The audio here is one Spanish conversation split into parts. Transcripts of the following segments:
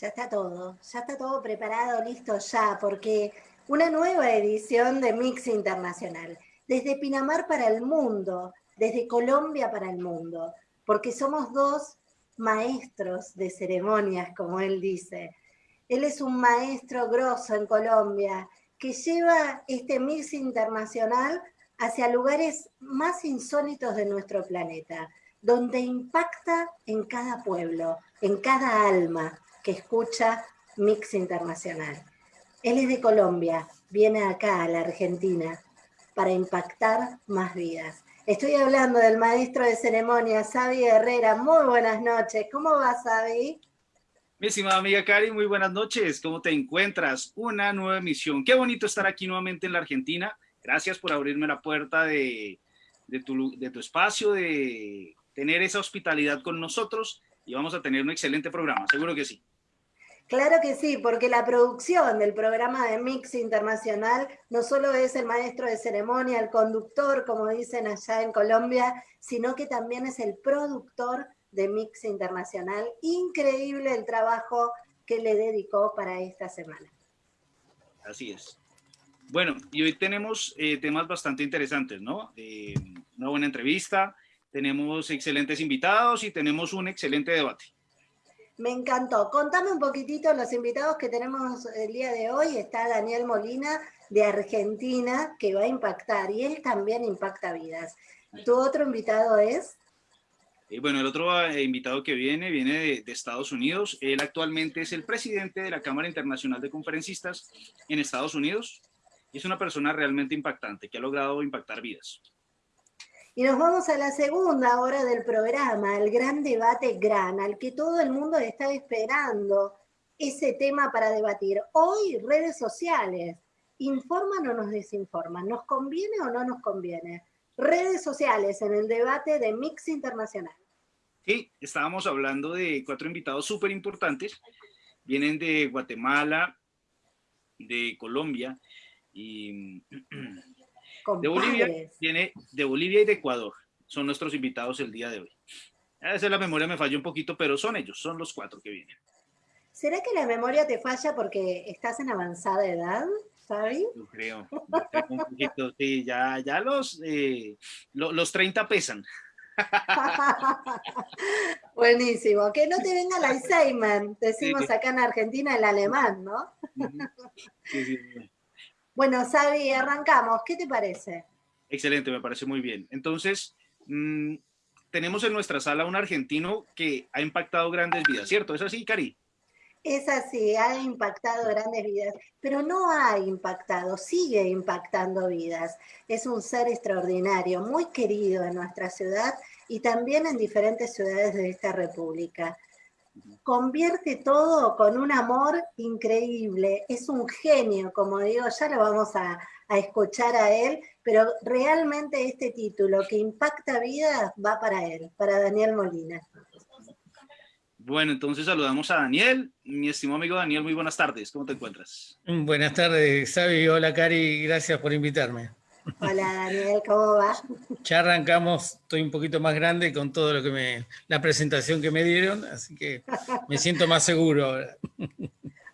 Ya está todo, ya está todo preparado, listo ya, porque una nueva edición de Mix Internacional, desde Pinamar para el mundo, desde Colombia para el mundo, porque somos dos maestros de ceremonias, como él dice. Él es un maestro grosso en Colombia que lleva este Mix Internacional hacia lugares más insólitos de nuestro planeta, donde impacta en cada pueblo, en cada alma que escucha Mix Internacional. Él es de Colombia, viene acá a la Argentina para impactar más vidas. Estoy hablando del maestro de ceremonias, Xavi Herrera. Muy buenas noches. ¿Cómo va, Xavi? Mi estimada amiga Cari, muy buenas noches. ¿Cómo te encuentras? Una nueva emisión. Qué bonito estar aquí nuevamente en la Argentina. Gracias por abrirme la puerta de, tu, de tu espacio, de tener esa hospitalidad con nosotros y vamos a tener un excelente programa, seguro que sí. Claro que sí, porque la producción del programa de Mix Internacional no solo es el maestro de ceremonia, el conductor, como dicen allá en Colombia, sino que también es el productor de Mix Internacional. Increíble el trabajo que le dedicó para esta semana. Así es. Bueno, y hoy tenemos eh, temas bastante interesantes, ¿no? Eh, una buena entrevista, tenemos excelentes invitados y tenemos un excelente debate. Me encantó. Contame un poquitito los invitados que tenemos el día de hoy. Está Daniel Molina de Argentina, que va a impactar, y él también impacta vidas. ¿Tu otro invitado es? Eh, bueno, el otro eh, invitado que viene, viene de, de, Estados Unidos. Él actualmente es el presidente de la Cámara Internacional de Conferencistas en Estados Unidos. Y es una persona realmente impactante, que ha logrado impactar vidas. Y nos vamos a la segunda hora del programa, el gran debate gran, al que todo el mundo está esperando ese tema para debatir. Hoy, redes sociales, ¿informan o nos desinforman? ¿Nos conviene o no nos conviene? Redes sociales en el debate de Mix Internacional. Sí, estábamos hablando de cuatro invitados súper importantes. Vienen de Guatemala, de Colombia y de Bolivia, viene de Bolivia y de Ecuador. Son nuestros invitados el día de hoy. A veces la memoria me falló un poquito, pero son ellos, son los cuatro que vienen. ¿Será que la memoria te falla porque estás en avanzada edad, Fabi? Yo creo, un poquito, sí, ya, ya los, eh, los 30 pesan. Buenísimo, que no te venga el Alzheimer, decimos acá en Argentina el alemán, ¿no? Sí, sí. Bueno, Sabi, arrancamos. ¿Qué te parece? Excelente, me parece muy bien. Entonces, mmm, tenemos en nuestra sala un argentino que ha impactado grandes vidas, ¿cierto? ¿Es así, Cari? Es así, ha impactado grandes vidas, pero no ha impactado, sigue impactando vidas. Es un ser extraordinario, muy querido en nuestra ciudad y también en diferentes ciudades de esta república convierte todo con un amor increíble, es un genio, como digo, ya lo vamos a, a, escuchar a él, pero realmente este título que impacta vidas va para él, para Daniel Molina. Bueno, entonces saludamos a Daniel. Mi estimado amigo Daniel, muy buenas tardes. ¿Cómo te encuentras? Buenas tardes, Xavi. Hola, Cari. Gracias por invitarme. Hola Daniel, ¿cómo va? Ya arrancamos, estoy un poquito más grande con todo lo que me, la presentación que me dieron, así que me siento más seguro ahora.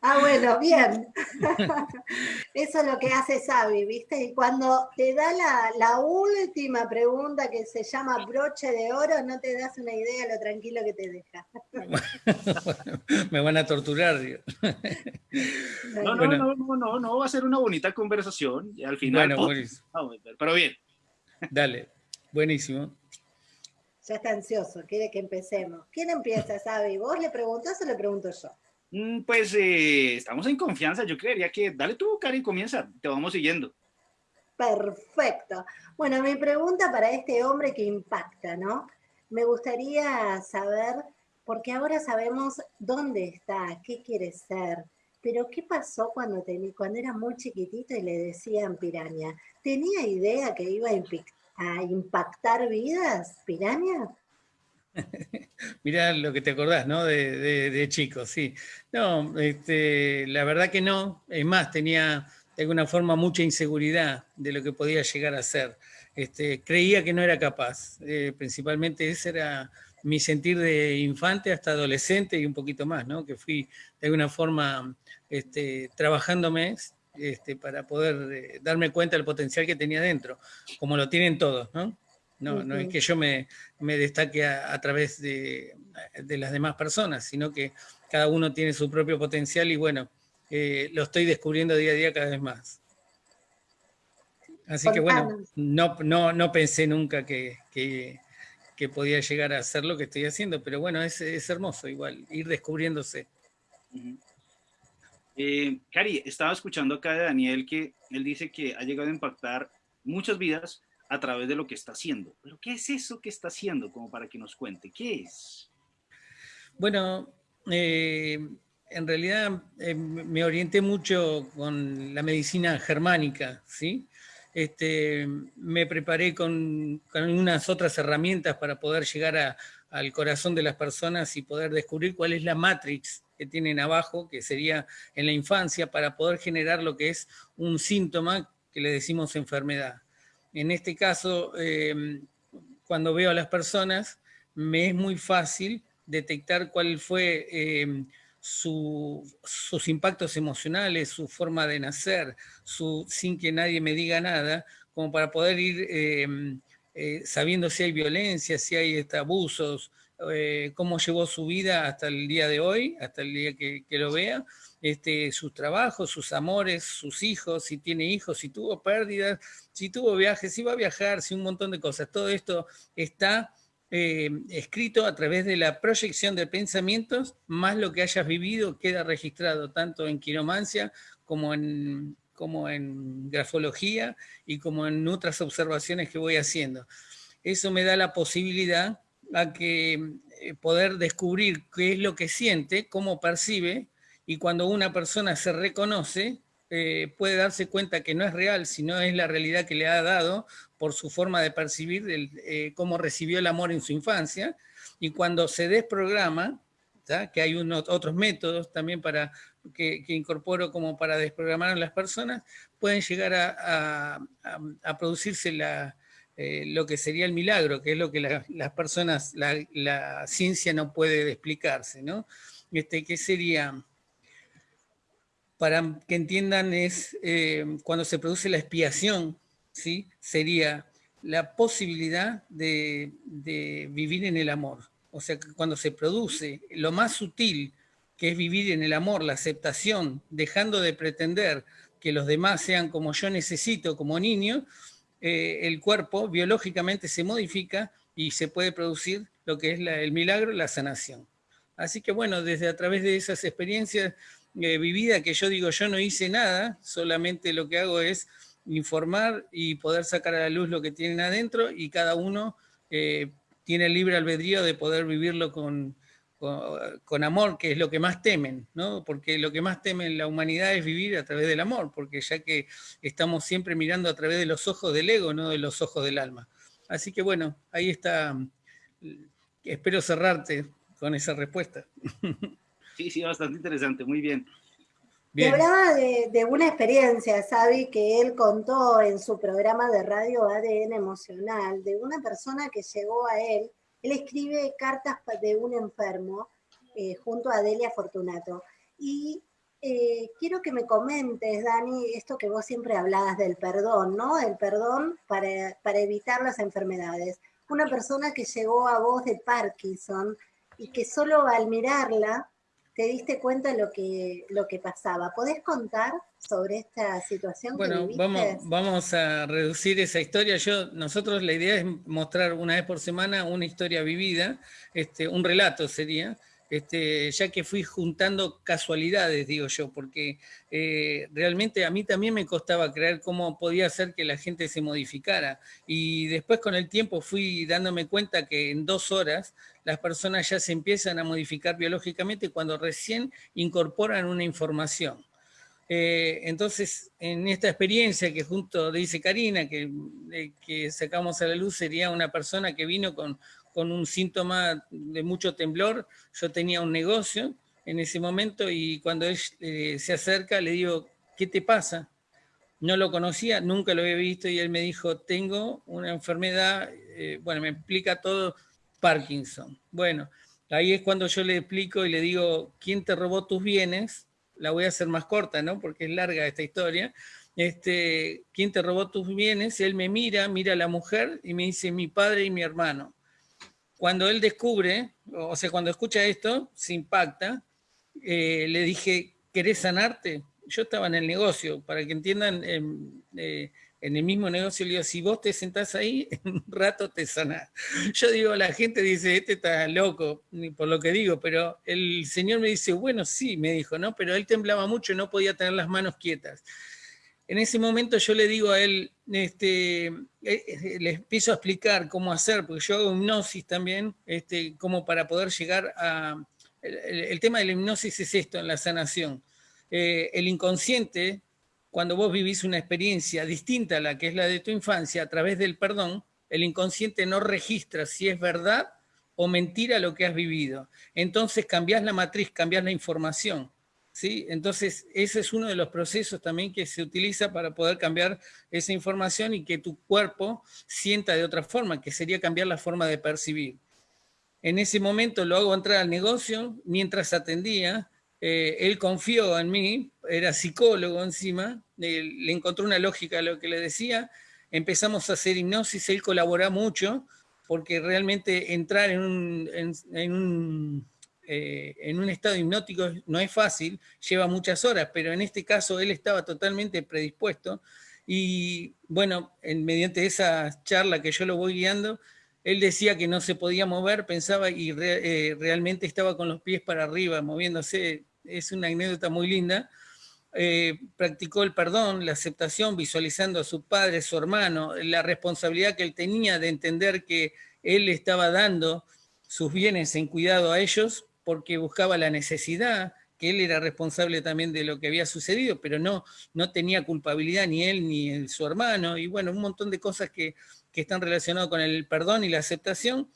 Ah, bueno, bien. Eso es lo que hace Sabi, ¿viste? Y cuando te da la, la, última pregunta que se llama broche de oro, no te das una idea de lo tranquilo que te deja. Me van a torturar. No, no, bueno. no, no, no, no, va a ser una bonita conversación y al final... Bueno, oh, pero bien. Dale, buenísimo. Ya está ansioso, quiere que empecemos. ¿Quién empieza, Sabi? ¿Vos le preguntás o le pregunto yo? Mm, pues eh, estamos en confianza, yo creería que dale tú, Karen, comienza, te vamos siguiendo. Perfecto. Bueno, mi pregunta para este hombre que impacta, ¿no? Me gustaría saber, porque ahora sabemos dónde está, qué quiere ser, pero ¿qué pasó cuando, tenía, cuando era muy chiquitito y le decían piraña? ¿Tenía idea que iba a, impactar vidas, piraña? Mirá lo que te acordás, ¿no? De, de, chico, sí. No, este, la verdad que no. Es más, tenía de alguna forma mucha inseguridad de lo que podía llegar a ser. este, creía que no era capaz. Eh, principalmente ese era mi sentir de infante hasta adolescente y un poquito más, ¿no? que fui de alguna forma este, trabajándome este, para poder eh, darme cuenta del potencial que tenía dentro, como lo tienen todos, ¿no? No, no es que yo me, me destaque a, través de, de, las demás personas, sino que cada uno tiene su propio potencial y bueno, eh, lo estoy descubriendo día a día cada vez más. Así que bueno, no, no, no pensé nunca que, que, que, podía llegar a hacer lo que estoy haciendo, pero bueno, es, es hermoso igual, ir descubriéndose. Eh, Cari, estaba escuchando acá de Daniel que él dice que ha llegado a impactar muchas vidas a través de lo que está haciendo. Pero ¿qué es eso que está haciendo? Como para que nos cuente, ¿qué es? Bueno, eh, en realidad eh, me orienté mucho con la medicina germánica, ¿sí? Este, me preparé con, unas otras herramientas para poder llegar al corazón de las personas y poder descubrir cuál es la matrix que tienen abajo, que sería en la infancia, para poder generar lo que es un síntoma que le decimos enfermedad. En este caso, em, cuando veo a las personas, me es muy fácil detectar cuál fue em, sus impactos emocionales, su forma de nacer, su, sin que nadie me diga nada, como para poder ir em, eh, sabiendo si hay violencia, si hay abusos, eh, cómo llevó su vida hasta el día de hoy, hasta el día que, que lo vea, este, sus trabajos, sus amores, sus hijos, si tiene hijos, si tuvo pérdidas, si tuvo viajes, si va a viajar, si un montón de cosas. Todo esto está eh, escrito a través de la proyección de pensamientos, más lo que hayas vivido queda registrado tanto en quiromancia como en, grafología y como en otras observaciones que voy haciendo. Eso me da la posibilidad a que eh, poder descubrir qué es lo que siente, cómo percibe, y cuando una persona se reconoce, eh, puede darse cuenta que no es real, sino es la realidad que le ha dado por su forma de percibir eh, cómo recibió el amor en su infancia, y cuando se desprograma, que hay otros métodos también para que, incorporo como para desprogramar a las personas, pueden llegar a, producirse eh, lo que sería el milagro, que es lo que las personas, la, ciencia no puede explicarse, ¿no? Este, que sería para que entiendan, es eh, cuando se produce la expiación, ¿sí? sería la posibilidad de, vivir en el amor. O sea, cuando se produce lo más sutil, que es vivir en el amor, la aceptación, dejando de pretender que los demás sean como yo necesito como niño, eh, el cuerpo biológicamente se modifica y se puede producir lo que es el milagro, la sanación. Así que bueno, desde a través de esas experiencias eh, vivida que yo digo, yo no hice nada, solamente lo que hago es informar y poder sacar a la luz lo que tienen adentro y cada uno eh, tiene libre albedrío de poder vivirlo con, con, amor, que es lo que más temen, ¿no? Porque lo que más temen la humanidad es vivir a través del amor, porque ya que estamos siempre mirando a través de los ojos del ego, no de los ojos del alma. Así que bueno, ahí está. Espero cerrarte con esa respuesta. Sí, sí, bastante interesante, muy bien. bien. hablaba de, una experiencia, Sabi, que él contó en su programa de radio ADN Emocional, de una persona que llegó a él. Él escribe cartas de un enfermo eh, junto a Delia Fortunato. Y eh, quiero que me comentes, Dani, esto que vos siempre hablabas del perdón, ¿no? El perdón para, para evitar las enfermedades. Una persona que llegó a vos de Parkinson y que solo al mirarla te diste cuenta lo que, lo que pasaba. ¿Podés contar sobre esta situación bueno, vamos, vamos a reducir esa historia. Yo, nosotros la idea es mostrar una vez por semana una historia vivida, este, un relato sería, este, ya que fui juntando casualidades, digo yo, porque eh, realmente a mí también me costaba creer cómo podía ser que la gente se modificara. Y después con el tiempo fui dándome cuenta que en dos horas las personas ya se empiezan a modificar biológicamente cuando recién incorporan una información. Eh, entonces, en esta experiencia que junto dice Karina, que, eh, que sacamos a la luz, sería una persona que vino con con un síntoma de mucho temblor. Yo tenía un negocio en ese momento y cuando él eh, se acerca le digo, ¿qué te pasa? no lo conocía, nunca lo había visto y él me dijo, tengo una enfermedad, eh, bueno, me explica todo Parkinson. Bueno, ahí es cuando yo le explico y le digo, ¿quién te robó tus bienes? La voy a hacer más corta, ¿no? Porque es larga esta historia. Este, ¿Quién te robó tus bienes? Él me mira, mira a la mujer y me dice, mi padre y mi hermano. Cuando él descubre, o sea, cuando escucha esto, se impacta, eh, le dije, ¿querés sanarte? yo estaba en el negocio, para que entiendan, en, eh, en el mismo negocio, le digo, si vos te sentás ahí, en un rato te sanás. Yo digo, la gente dice, este está loco, por lo que digo, pero el señor me dice, bueno, sí, me dijo, ¿no? Pero él temblaba mucho y no podía tener las manos quietas. En ese momento yo le digo a él, este, eh, eh, le empiezo a explicar cómo hacer, porque yo hago hipnosis también, este, como para poder llegar a... el tema de la hipnosis es esto, en la sanación eh, el inconsciente, cuando vos vivís una experiencia distinta a la que es la de tu infancia, a través del perdón, el inconsciente no registra si es verdad o mentira lo que has vivido. Entonces cambias la matriz, cambias la información. Entonces ese es uno de los procesos también que se utiliza para poder cambiar esa información y que tu cuerpo sienta de otra forma, que sería cambiar la forma de percibir. En ese momento lo hago entrar al negocio, mientras atendía, eh, él confió en mí, era psicólogo encima, le encontró una lógica a lo que le decía, empezamos a hacer hipnosis, él colabora mucho, porque realmente entrar en, un, eh, en un estado hipnótico no es fácil, lleva muchas horas, pero en este caso él estaba totalmente predispuesto, y bueno, en, mediante esa charla que yo lo voy guiando, él decía que no se podía mover, pensaba y eh, realmente estaba con los pies para arriba, moviéndose. Es una anécdota muy linda. Eh, practicó el perdón, la aceptación, visualizando a su padre, su hermano, la responsabilidad que él tenía de entender que él estaba dando sus bienes en cuidado a ellos porque buscaba la necesidad, que él era responsable también de lo que había sucedido, pero no, no tenía culpabilidad ni él ni su hermano, y bueno, un montón de cosas que que están relacionados con el perdón y la aceptación,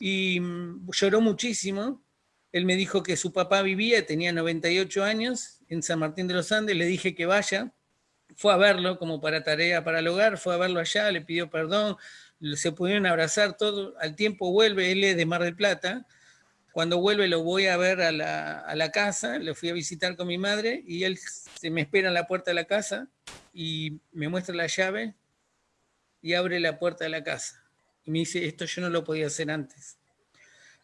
y mm, lloró muchísimo. Él me dijo que su papá vivía, tenía 98 años, en San Martín de los Andes, le dije que vaya, fue a verlo como para tarea para el hogar, fue a verlo allá, le pidió perdón, se pudieron abrazar todo, al tiempo vuelve, él es de Mar del Plata, cuando vuelve lo voy a ver a la, a la casa, lo fui a visitar con mi madre y él se me espera en la puerta de la casa y me muestra la llave, y abre la puerta de la casa. Y me dice, esto yo no lo podía hacer antes.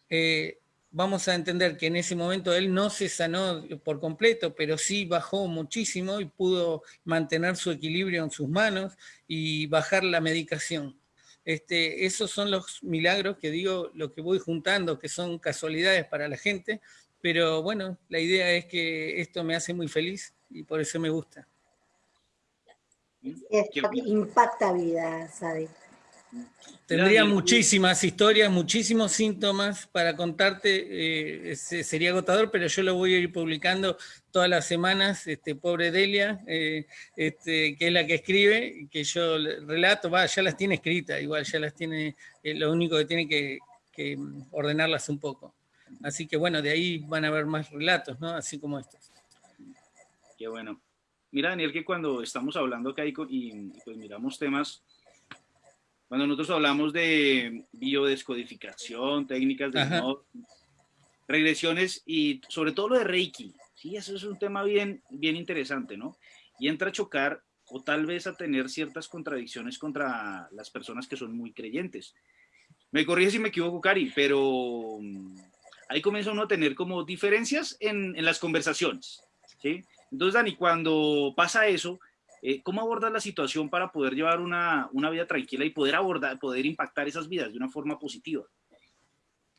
Eh, vamos a entender que en ese momento él no se sanó por completo, pero sí bajó muchísimo y pudo mantener su equilibrio en sus manos y bajar la medicación. Este, esos son los milagros que digo, lo que voy juntando, que son casualidades para la gente, pero bueno, la idea es que esto me hace muy feliz y por eso me gusta. Impacta vida, Sadi. Tendría muchísimas historias, muchísimos síntomas para contarte, eh, sería agotador, pero yo lo voy a ir publicando todas las semanas, este, pobre Delia, eh, este, que es la que escribe, que yo relato, va, ya las tiene escritas, igual ya las tiene, eh, lo único que tiene que, que, ordenarlas un poco. Así que bueno, de ahí van a haber más relatos, ¿no? Así como estos. Qué bueno. Mira, Daniel, que cuando estamos hablando acá y, pues miramos temas, cuando nosotros hablamos de biodescodificación, técnicas de regresiones y sobre todo lo de Reiki, sí, eso es un tema bien, bien interesante, ¿no? Y entra a chocar o tal vez a tener ciertas contradicciones contra las personas que son muy creyentes. Me corrige si me equivoco, Cari, pero mm, ahí comienza uno a tener como diferencias en, en las conversaciones, ¿sí? Entonces, Dani, cuando pasa eso, eh, ¿cómo abordas la situación para poder llevar una, vida tranquila y poder abordar, poder impactar esas vidas de una forma positiva?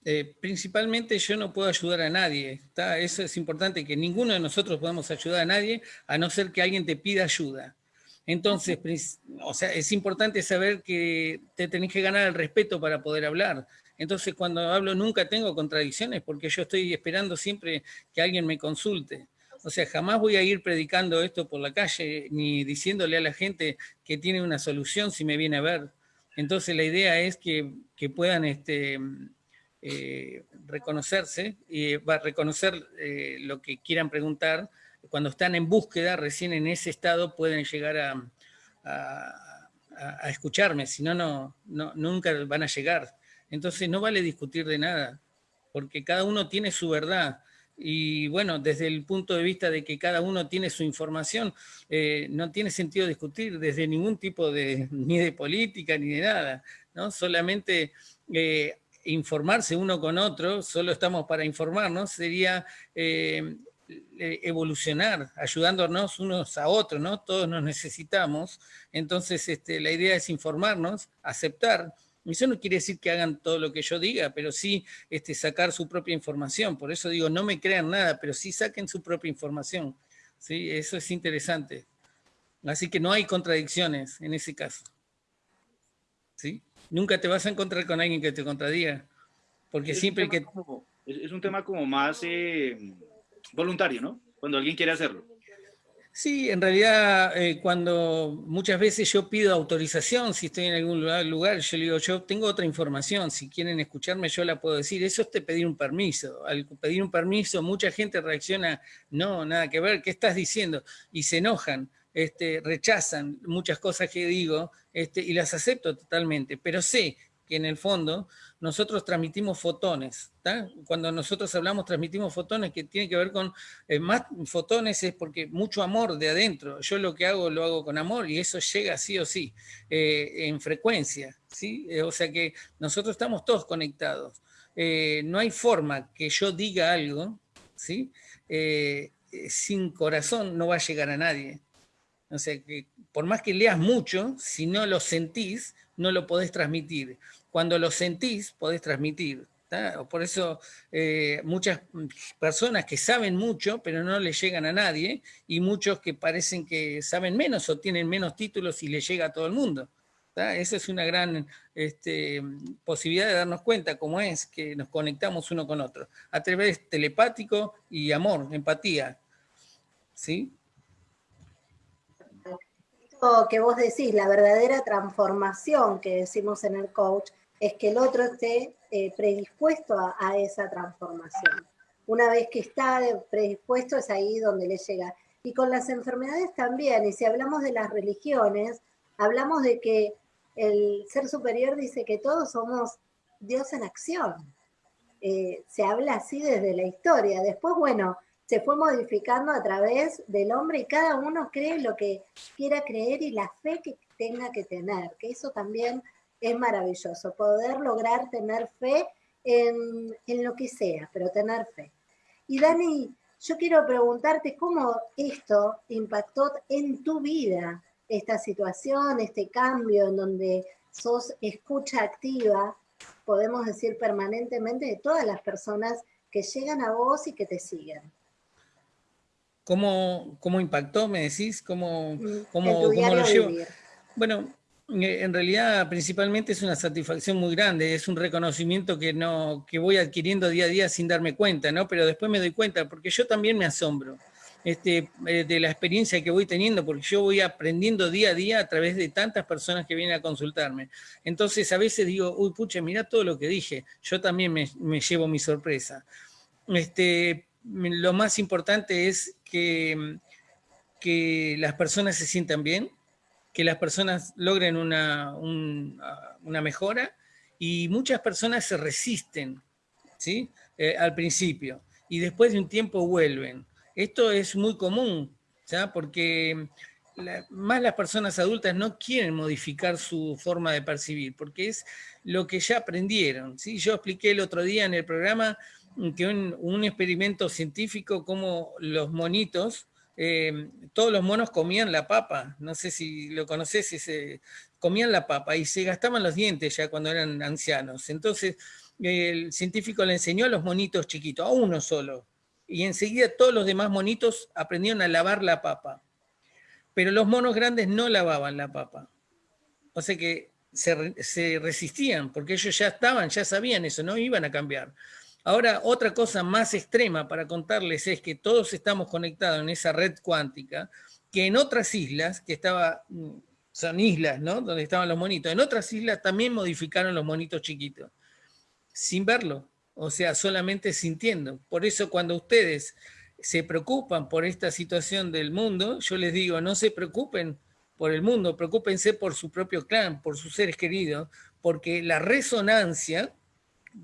Eh, principalmente yo no puedo ayudar a nadie. Eso es importante, que ninguno de nosotros podemos ayudar a nadie, a no ser que alguien te pida ayuda. Entonces, o sea, es importante saber que te tenés que ganar el respeto para poder hablar. Entonces, cuando hablo nunca tengo contradicciones porque yo estoy esperando siempre que alguien me consulte. O sea, jamás voy a ir predicando esto por la calle ni diciéndole a la gente que tiene una solución si me viene a ver. Entonces la idea es que, puedan este, eh, reconocerse, y va a reconocer eh, lo que quieran preguntar, cuando están en búsqueda, recién en ese estado pueden llegar a, escucharme, si no, no, nunca van a llegar. Entonces no vale discutir de nada, porque cada uno tiene su verdad. Y bueno, desde el punto de vista de que cada uno tiene su información, eh, no tiene sentido discutir desde ningún tipo de, ni de política ni de nada, ¿no? Solamente informarse uno con otro, solo estamos para informarnos, sería eh, evolucionar, ayudándonos unos a otros, ¿no? Todos nos necesitamos, entonces este, la idea es informarnos, aceptar, eso no quiere decir que hagan todo lo que yo diga, pero sí este, sacar su propia información. Por eso digo, no me crean nada, pero sí saquen su propia información. ¿sí? Eso es interesante. Así que no hay contradicciones en ese caso. ¿sí? Nunca te vas a encontrar con alguien que te contradiga. Porque siempre que... es un tema como más eh, voluntario, ¿no? Cuando alguien quiere hacerlo. Sí, en realidad eh, cuando muchas veces yo pido autorización, si estoy en algún lugar, yo le digo, yo tengo otra información, si quieren escucharme yo la puedo decir, eso es te pedir un permiso. Al pedir un permiso mucha gente reacciona, no, nada que ver, ¿qué estás diciendo? Y se enojan, este, rechazan muchas cosas que digo este, y las acepto totalmente, pero sé que en el fondo nosotros transmitimos fotones. Cuando nosotros hablamos transmitimos fotones que tiene que ver con, eh, más fotones es porque mucho amor de adentro. Yo lo que hago lo hago con amor y eso llega sí o sí, eh, en frecuencia. ¿sí? Eh, o sea que nosotros estamos todos conectados. no hay forma que yo diga algo, ¿sí? sin corazón no va a llegar a nadie. O sea que por más que leas mucho, si no lo sentís, no lo podés transmitir. Cuando lo sentís, podés transmitir. Por eso eh, muchas personas que saben mucho, pero no le llegan a nadie, y muchos que parecen que saben menos o tienen menos títulos y le llega a todo el mundo. Esa es una gran este, posibilidad de darnos cuenta cómo es que nos conectamos uno con otro, a través telepático y amor, empatía. ¿Sí? Que vos decís, la verdadera transformación que decimos en el coach, es que el otro esté eh, predispuesto a, esa transformación. Una vez que está predispuesto es ahí donde le llega. Y con las enfermedades también, y si hablamos de las religiones, hablamos de que el ser superior dice que todos somos Dios en acción. Eh, se habla así desde la historia. Después, bueno, se fue modificando a través del hombre y cada uno cree lo que quiera creer y la fe que tenga que tener, que eso también es maravilloso, poder lograr tener fe en, lo que sea, pero tener fe. Y Dani, yo quiero preguntarte cómo esto impactó en tu vida, esta situación, este cambio en donde sos escucha activa, podemos decir permanentemente, de todas las personas que llegan a vos y que te siguen. ¿Cómo, cómo impactó, me decís? ¿Cómo, mm, cómo, cómo lo llevo? Bueno, eh, en realidad principalmente es una satisfacción muy grande, es un reconocimiento que, no, que voy adquiriendo día a día sin darme cuenta, ¿no? pero después me doy cuenta, porque yo también me asombro este, eh, de la experiencia que voy teniendo, porque yo voy aprendiendo día a día a través de tantas personas que vienen a consultarme. Entonces a veces digo, uy, pucha, mira todo lo que dije, yo también me, me llevo mi sorpresa. Este, lo más importante es que, las personas se sientan bien, que las personas logren una, una mejora y muchas personas se resisten ¿sí? Eh, al principio y después de un tiempo vuelven. Esto es muy común, ¿ya? porque más las personas adultas no quieren modificar su forma de percibir, porque es lo que ya aprendieron. ¿sí? Yo expliqué el otro día en el programa que un, experimento científico como los monitos eh, todos los monos comían la papa, no sé si lo conoces, se, comían la papa y se gastaban los dientes ya cuando eran ancianos. Entonces el científico le enseñó a los monitos chiquitos, a uno solo, y enseguida todos los demás monitos aprendieron a lavar la papa. Pero los monos grandes no lavaban la papa. O sea que se resistían, porque ellos ya estaban, ya sabían eso, no iban a cambiar. Ahora, otra cosa más extrema para contarles es que todos estamos conectados en esa red cuántica, que en otras islas, que estaba, mm, son islas, ¿no? Donde estaban los monitos, en otras islas también modificaron los monitos chiquitos, sin verlo, o sea, solamente sintiendo. Por eso cuando ustedes se preocupan por esta situación del mundo, yo les digo, no se preocupen por el mundo, preocúpense por su propio clan, por sus seres queridos, porque la resonancia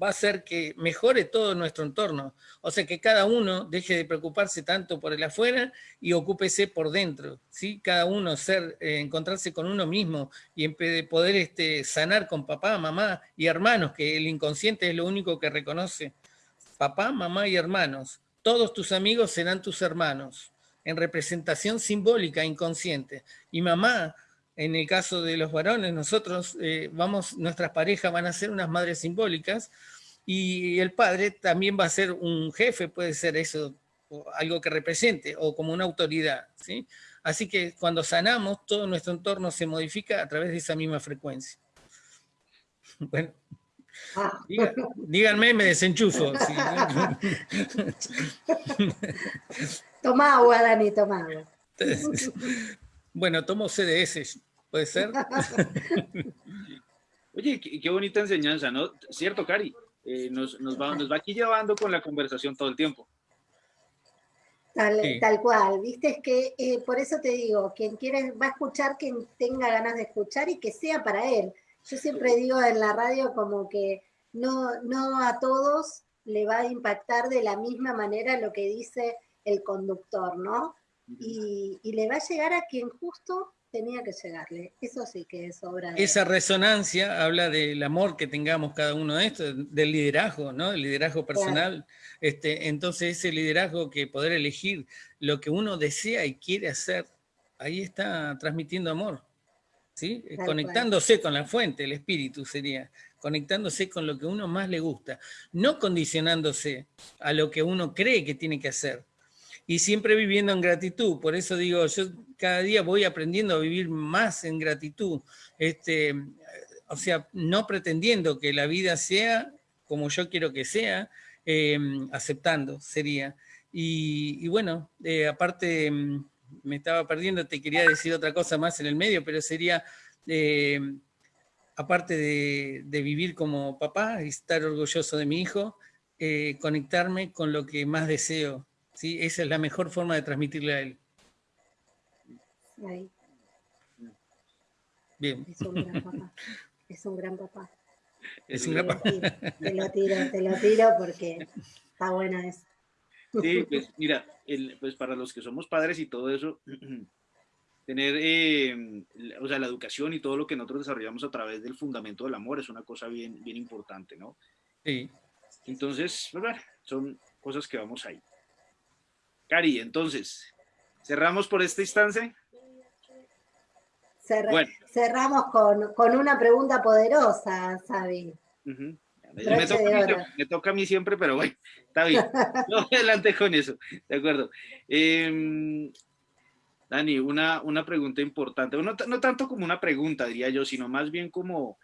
va a hacer que mejore todo nuestro entorno. O sea, que cada uno deje de preocuparse tanto por el afuera y ocúpese por dentro. ¿sí? Cada uno ser, eh, encontrarse con uno mismo y poder este, sanar con papá, mamá y hermanos, que el inconsciente es lo único que reconoce. Papá, mamá y hermanos. Todos tus amigos serán tus hermanos, en representación simbólica inconsciente. Y mamá en el caso de los varones, nosotros eh, vamos, nuestras parejas van a ser unas madres simbólicas y el padre también va a ser un jefe, puede ser eso, algo que represente, o como una autoridad. ¿sí? Así que cuando sanamos, todo nuestro entorno se modifica a través de esa misma frecuencia. Bueno, díganme, me desenchufo. toma agua, Dani, toma agua. Bueno, tomo CDS, ¿puede ser? Oye, qué, bonita enseñanza, ¿no? Cierto, Cari, eh, nos, va, nos va aquí llevando con la conversación todo el tiempo. Tal, tal cual, viste, es que eh, por eso te digo, quien quiera va a escuchar, quien tenga ganas de escuchar y que sea para él. Yo siempre digo en la radio como que no, no a todos le va a impactar de la misma manera lo que dice el conductor, ¿no? y, le va a llegar a quien justo tenía que llegarle. Eso sí que es obra de... Esa resonancia habla del amor que tengamos cada uno de estos, del liderazgo, ¿no? El liderazgo personal. Este, entonces ese liderazgo que poder elegir lo que uno desea y quiere hacer, ahí está transmitiendo amor. ¿sí? Conectándose con la fuente, el espíritu sería, conectándose con lo que uno más le gusta, no condicionándose a lo que uno cree que tiene que hacer, y siempre viviendo en gratitud. Por eso digo, yo cada día voy aprendiendo a vivir más en gratitud. Este, o sea, no pretendiendo que la vida sea como yo quiero que sea, em, aceptando sería. Y, bueno, eh, aparte em, me estaba perdiendo, te quería decir otra cosa más en el medio, pero sería, em, aparte de, de, vivir como papá y estar orgulloso de mi hijo, eh, conectarme con lo que más deseo, ¿sí? Esa es la mejor forma de transmitirle a él. Bien. Es un gran papá. Es un gran papá. Es un gran papá. Te lo tiro, te lo tiro porque está buena eso. Sí, pues mira, pues para los que somos padres y todo eso, tener, eh, o sea, la educación y todo lo que nosotros desarrollamos a través del fundamento del amor es una cosa bien, bien importante, ¿no? Sí. Entonces, pues, son cosas que vamos ahí. Cari, entonces, ¿cerramos por esta instancia? Cerramos con, una pregunta poderosa, Sabi. me, toca, a mí siempre, pero bueno, está bien. No adelante con eso, de acuerdo. Em, Dani, una, una pregunta importante, no, no, tanto como una pregunta, diría yo, sino más bien como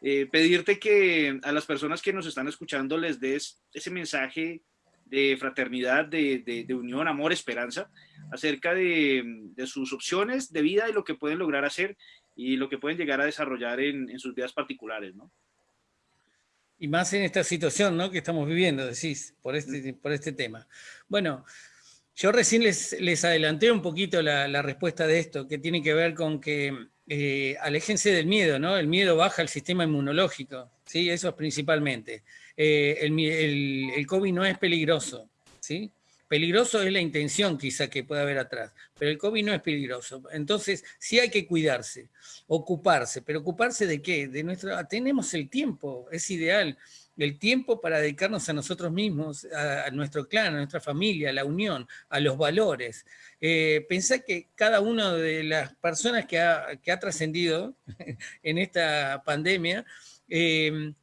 eh, pedirte que a las personas que nos están escuchando les des ese mensaje de fraternidad, de, unión, amor, esperanza, acerca de, sus opciones de vida y lo que pueden lograr hacer y lo que pueden llegar a desarrollar en, sus vidas particulares, ¿no? Y más en esta situación, ¿no? Que estamos viviendo, decís, por este, por este tema. Bueno, yo recién les, les adelanté un poquito la, respuesta de esto, que tiene que ver con que eh, aléjense del miedo, ¿no? El miedo baja el sistema inmunológico, ¿sí? Eso es principalmente. Eh, el, COVID no es peligroso, ¿sí? Peligroso es la intención quizá que pueda haber atrás, pero el COVID no es peligroso. Entonces, sí hay que cuidarse, ocuparse, pero ocuparse de qué? De nuestro, tenemos el tiempo, es ideal, el tiempo para dedicarnos a nosotros mismos, a, nuestro clan, a nuestra familia, a la unión, a los valores. Eh, pensá que cada una de las personas que ha, trascendido en esta pandemia, eh,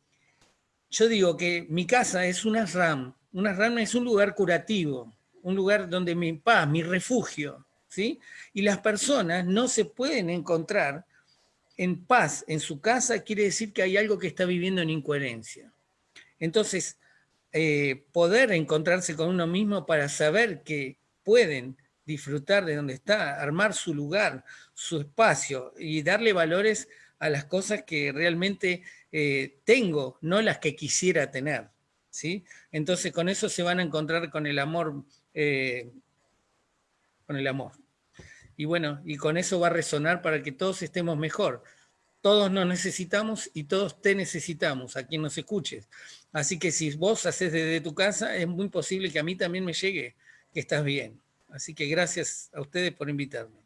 yo digo que mi casa es una RAM, una RAM es un lugar curativo, un lugar donde mi paz, mi refugio, ¿sí? Y las personas no se pueden encontrar en paz en su casa, quiere decir que hay algo que está viviendo en incoherencia. Entonces, eh, poder encontrarse con uno mismo para saber que pueden disfrutar de donde está, armar su lugar, su espacio y darle valores a las cosas que realmente eh, tengo, no las que quisiera tener. ¿sí? Entonces con eso se van a encontrar con el amor eh, con el amor. Y bueno, y con eso va a resonar para que todos estemos mejor. Todos nos necesitamos y todos te necesitamos, a quien nos escuches. Así que si vos haces desde tu casa, es muy posible que a mí también me llegue que estás bien. Así que gracias a ustedes por invitarme.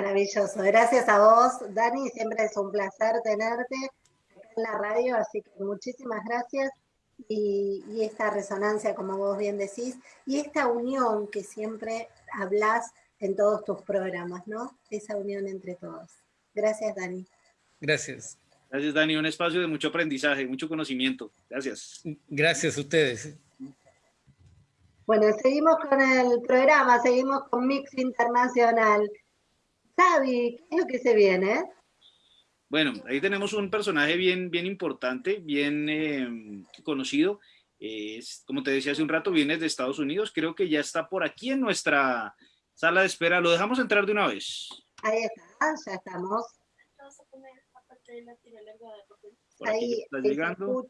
Maravilloso. Gracias a vos, Dani. Siempre es un placer tenerte en la radio, así que muchísimas gracias. Y, y, esta resonancia, como vos bien decís, y esta unión que siempre hablas en todos tus programas, ¿no? Esa unión entre todos. Gracias, Dani. Gracias. Gracias, Dani. Un espacio de mucho aprendizaje, mucho conocimiento. Gracias. Gracias a ustedes. Bueno, seguimos con el programa, seguimos con Mix Internacional. Sabi, ¿qué es lo que se viene? Bueno, ahí tenemos un personaje bien, bien importante, bien eh, conocido. Es, como te decía hace un rato, viene de Estados Unidos. Creo que ya está por aquí en nuestra sala de espera. ¿Lo dejamos entrar de una vez? Ahí está, ya estamos. Ahí, está llegando.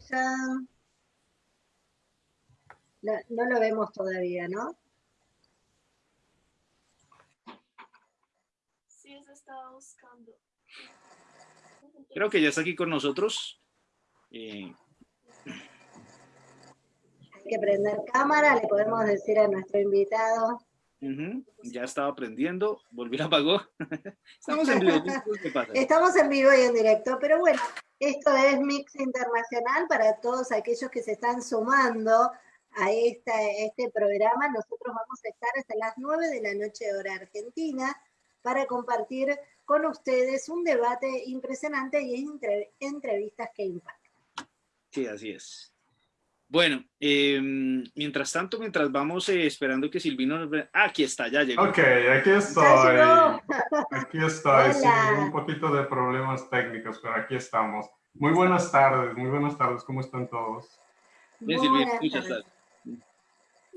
No, no lo vemos todavía, ¿no? Sí, se estaba buscando. Creo que ya está aquí con nosotros. Eh, Hay que prender cámara, le podemos decir a nuestro invitado. Ya estaba aprendiendo, volvió a apagó. Estamos en vivo. Estamos en vivo y en directo, pero bueno, esto es Mix Internacional para todos aquellos que se están sumando a esta, este programa. Nosotros vamos a estar hasta las 9 de la noche hora argentina para compartir con ustedes un debate impresionante y entre, entrevistas que impactan. Sí, así es. Bueno, em, mientras tanto, mientras vamos eh, esperando que Silvino nos vea... Ah, aquí está, ya llegó. Ok, aquí estoy. Aquí estoy. Sí, un poquito de problemas técnicos, pero aquí estamos. Muy buenas tardes, muy buenas tardes. ¿Cómo están todos? Bien, Silvino, muchas gracias.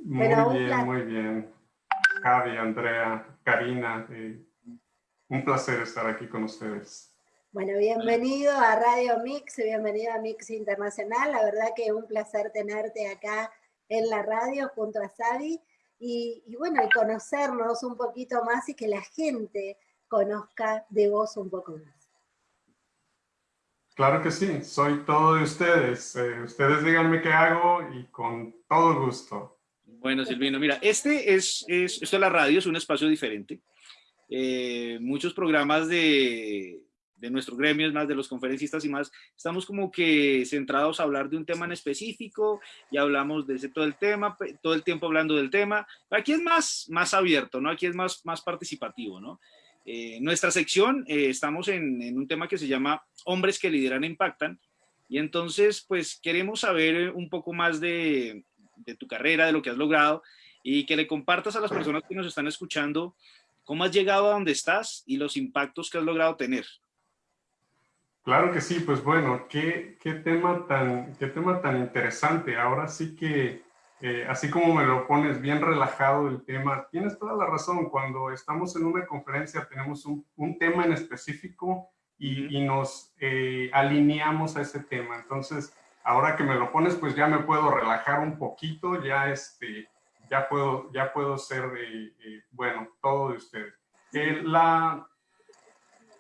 Muy bien, muy bien. Javi, Andrea, Karina, eh, un placer estar aquí con ustedes. Bueno, bienvenido a Radio Mix, bienvenido a Mix Internacional. La verdad que es un placer tenerte acá en la radio junto a Sabi y, bueno, y conocernos un poquito más y que la gente conozca de vos un poco más. Claro que sí, soy todo de ustedes. Eh, ustedes díganme qué hago y con todo gusto. Bueno, Silvino, mira, este es, es esto es la radio, es un espacio diferente. Eh, muchos programas de, de nuestro gremio, es más de los conferencistas y más, estamos como que centrados a hablar de un tema en específico y hablamos de ese todo el tema, todo el tiempo hablando del tema. Aquí es más, más abierto, ¿no? Aquí es más, más participativo, ¿no? Eh, nuestra sección, eh, estamos en, en, un tema que se llama Hombres que lideran e impactan, y entonces, pues, queremos saber un poco más de, de tu carrera, de lo que has logrado, y que le compartas a las personas que nos están escuchando cómo has llegado a donde estás y los impactos que has logrado tener. Claro que sí, pues bueno, qué, qué, tema, tan, qué tema tan interesante. Ahora sí que, eh, así como me lo pones bien relajado el tema, tienes toda la razón. Cuando estamos en una conferencia tenemos un, un tema en específico y, y nos eh, alineamos a ese tema. Entonces, ahora que me lo pones, pues ya me puedo relajar un poquito, ya, este, ya, puedo, ya puedo ser, eh, bueno, todo de ustedes. la,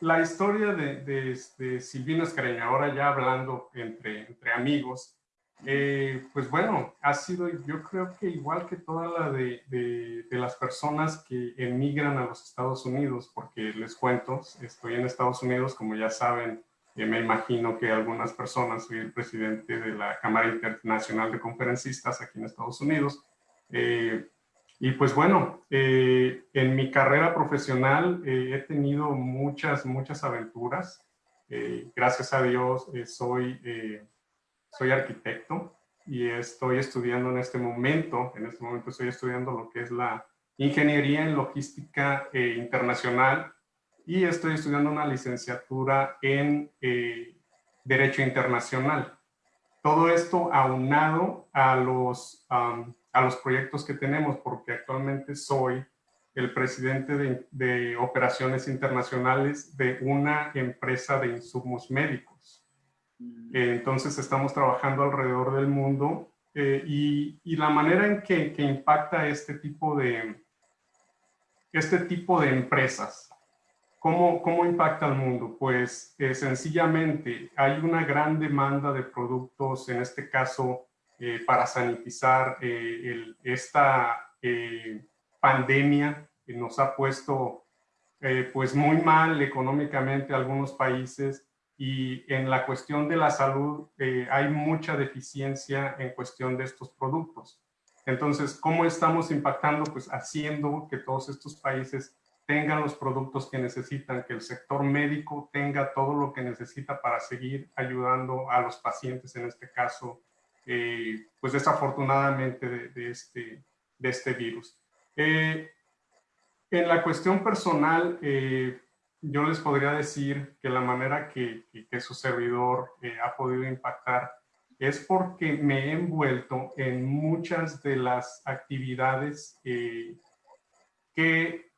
la historia de, de, de Silvino Escareño, ahora ya hablando entre, entre amigos, eh, pues bueno, ha sido yo creo que igual que toda la de, de, las personas que emigran a los Estados Unidos, porque les cuento, estoy en Estados Unidos, como ya saben, eh, me imagino que algunas personas, soy el presidente de la Cámara Internacional de Conferencistas aquí en Estados Unidos, eh, y pues bueno, eh, en mi carrera profesional eh, he tenido muchas, muchas aventuras. Eh, gracias a Dios soy, soy arquitecto y estoy estudiando en este momento, en este momento estoy estudiando lo que es la Ingeniería en Logística Internacional y estoy estudiando una licenciatura en Derecho Internacional. Todo esto aunado a los a los proyectos que tenemos, porque actualmente soy el presidente de, operaciones internacionales de una empresa de insumos médicos. Mm. Entonces estamos trabajando alrededor del mundo eh, y, la manera en que, impacta este tipo de, este tipo de empresas. ¿Cómo, cómo impacta al mundo? Pues eh, sencillamente hay una gran demanda de productos, en este caso eh, para sanitizar esta pandemia que nos ha puesto pues muy mal económicamente algunos países y en la cuestión de la salud eh, hay mucha deficiencia en cuestión de estos productos. Entonces, ¿cómo estamos impactando? Pues haciendo que todos estos países tengan los productos que necesitan, que el sector médico tenga todo lo que necesita para seguir ayudando a los pacientes, en este caso, eh, pues desafortunadamente de, este, de este virus. Eh, en la cuestión personal, yo les podría decir que la manera que, su servidor eh, ha podido impactar es porque me he envuelto en muchas de las actividades eh, que,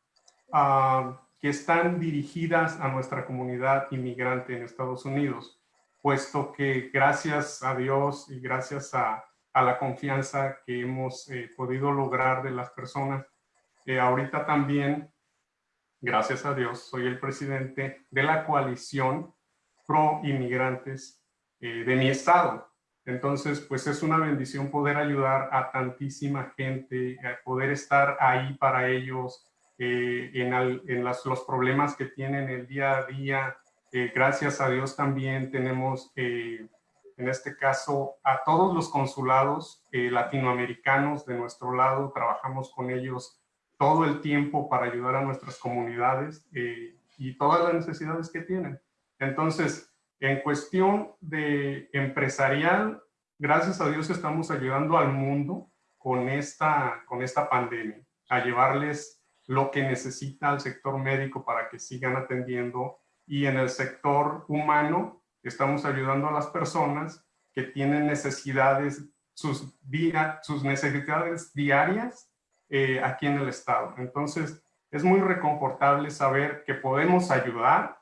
ah, que están dirigidas a nuestra comunidad inmigrante en Estados Unidos, puesto que gracias a Dios y gracias a, la confianza que hemos eh, podido lograr de las personas, ahorita también gracias a Dios, soy el presidente de la coalición pro inmigrantes eh, de mi estado. Entonces, pues es una bendición poder ayudar a tantísima gente, poder estar ahí para ellos eh, en, los problemas que tienen el día a día. Eh, gracias a Dios también tenemos, en este caso, a todos los consulados latinoamericanos de nuestro lado, trabajamos con ellos todo el tiempo para ayudar a nuestras comunidades eh, y todas las necesidades que tienen. Entonces, en cuestión de empresarial, gracias a Dios estamos ayudando al mundo con esta, con esta pandemia, a llevarles lo que necesita el sector médico para que sigan atendiendo y en el sector humano estamos ayudando a las personas que tienen necesidades, sus, sus necesidades diarias eh, aquí en el estado. Entonces, es muy reconfortable saber que podemos ayudar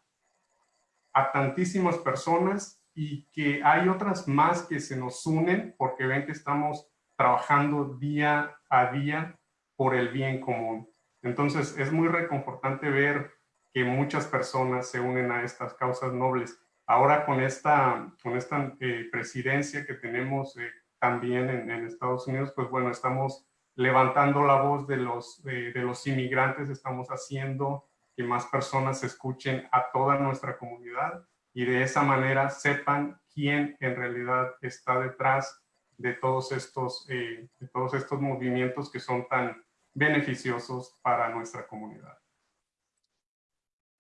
a tantísimas personas y que hay otras más que se nos unen porque ven que estamos trabajando día a día por el bien común. Entonces, es muy reconfortante ver que muchas personas se unen a estas causas nobles. Ahora con esta, con esta eh, presidencia que tenemos eh, también en, en, Estados Unidos, pues bueno, estamos levantando la voz de los, de, los inmigrantes, estamos haciendo que más personas escuchen a toda nuestra comunidad y de esa manera sepan quién en realidad está detrás de todos estos, eh, de todos estos movimientos que son tan beneficiosos para nuestra comunidad.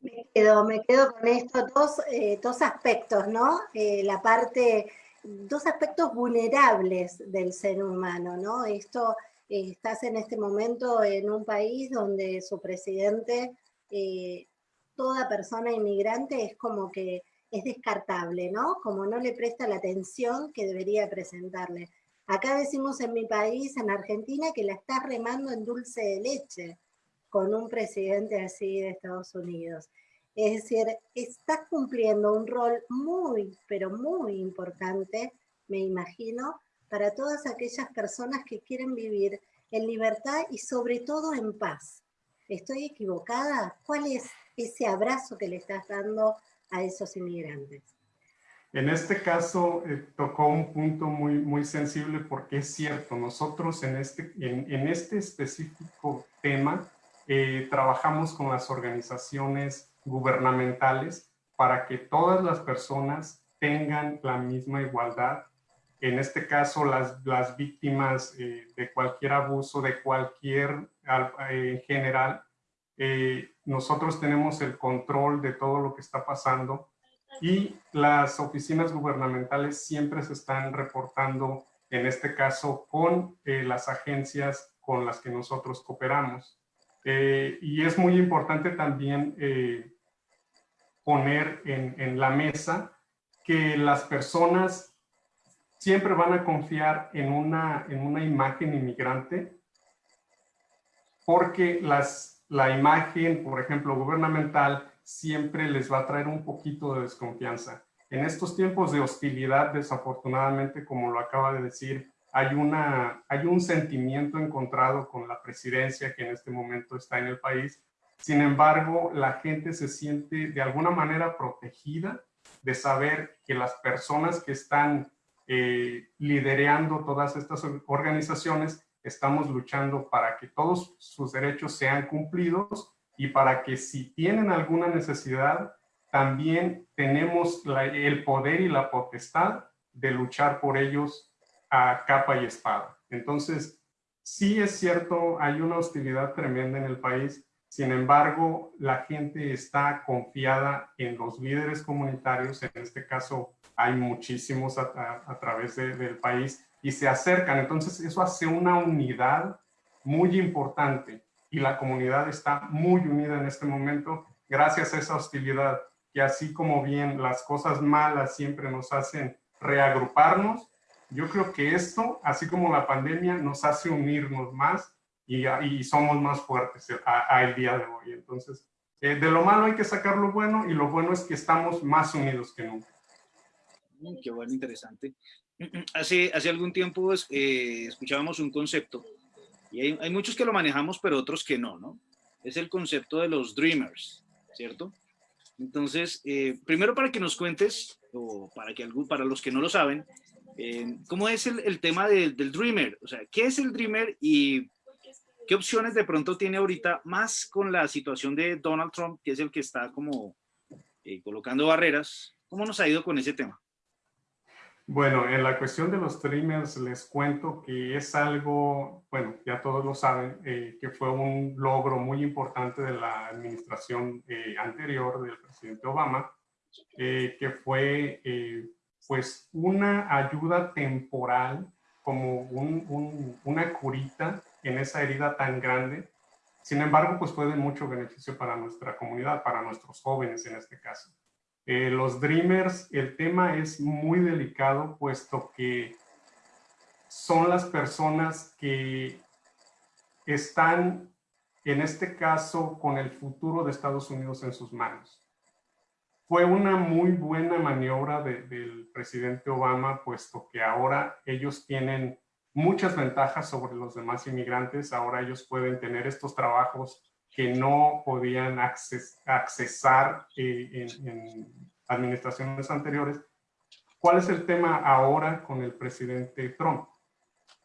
Me quedo, me quedo con estos dos, eh, dos aspectos, ¿no? Eh, la parte, dos aspectos vulnerables del ser humano, ¿no? Esto estás en este momento en un país donde su presidente, eh, toda persona inmigrante es como que es descartable, ¿no? Como no le presta la atención que debería presentarle. Acá decimos en mi país, en Argentina, que la estás remando en dulce de leche con un presidente así de Estados Unidos. Es decir, estás cumpliendo un rol muy, pero muy importante, me imagino, para todas aquellas personas que quieren vivir en libertad y sobre todo en paz. ¿Estoy equivocada? ¿Cuál es ese abrazo que le estás dando a esos inmigrantes? En este caso eh, tocó un punto muy, muy sensible porque es cierto, nosotros en este, en, este específico tema eh, trabajamos con las organizaciones gubernamentales para que todas las personas tengan la misma igualdad en este caso las, las víctimas eh, de cualquier abuso, de cualquier eh, en general, eh, nosotros tenemos el control de todo lo que está pasando y las oficinas gubernamentales siempre se están reportando, en este caso, con las agencias con las que nosotros cooperamos. Y es muy importante también poner en, en la mesa que las personas siempre van a confiar en una, en una imagen inmigrante porque las, la imagen, por ejemplo, gubernamental, siempre les va a traer un poquito de desconfianza. En estos tiempos de hostilidad, desafortunadamente, como lo acaba de decir hay, una, hay un sentimiento encontrado con la presidencia que en este momento está en el país. Sin embargo, la gente se siente de alguna manera protegida de saber que las personas que están eh, liderando todas estas organizaciones estamos luchando para que todos sus derechos sean cumplidos y para que si tienen alguna necesidad, también tenemos el poder y la potestad de luchar por ellos a capa y espada. Entonces, sí es cierto, hay una hostilidad tremenda en el país, sin embargo, la gente está confiada en los líderes comunitarios, en este caso hay muchísimos a, través del país, y se acercan. Entonces, eso hace una unidad muy importante y la comunidad está muy unida en este momento gracias a esa hostilidad, que así como bien las cosas malas siempre nos hacen reagruparnos, yo creo que esto, así como la pandemia, nos hace unirnos más y, y somos más fuertes a, el día de hoy. Entonces, eh, de lo malo hay que sacar lo bueno y lo bueno es que estamos más unidos que nunca. Mm, qué bueno, interesante. Hace, hace algún tiempo pues, eh, escuchábamos un concepto y hay, hay, muchos que lo manejamos pero otros que no, ¿no? Es el concepto de los dreamers, ¿cierto? Entonces, eh, primero para que nos cuentes, o para, que, para los que no lo saben, eh, ¿cómo es el, el tema del Dreamer? O sea, ¿qué es el Dreamer y qué opciones de pronto tiene ahorita más con la situación de Donald Trump, que es el que está como colocando barreras? ¿Cómo nos ha ido con ese tema? Bueno, en la cuestión de los streamers les cuento que es algo, bueno, ya todos lo saben, eh, que fue un logro muy importante de la administración eh, anterior del presidente Obama, eh, que fue pues una ayuda temporal, como una curita en esa herida tan grande. Sin embargo, pues fue de mucho beneficio para nuestra comunidad, para nuestros jóvenes en este caso. Eh, los Dreamers, el tema es muy delicado puesto que son las personas que están, en este caso, con el futuro de Estados Unidos en sus manos. Fue una muy buena maniobra del presidente Obama, puesto que ahora ellos tienen muchas ventajas sobre los demás inmigrantes. Ahora ellos pueden tener estos trabajos que no podían accesar eh, en, administraciones anteriores. ¿Cuál es el tema ahora con el presidente Trump?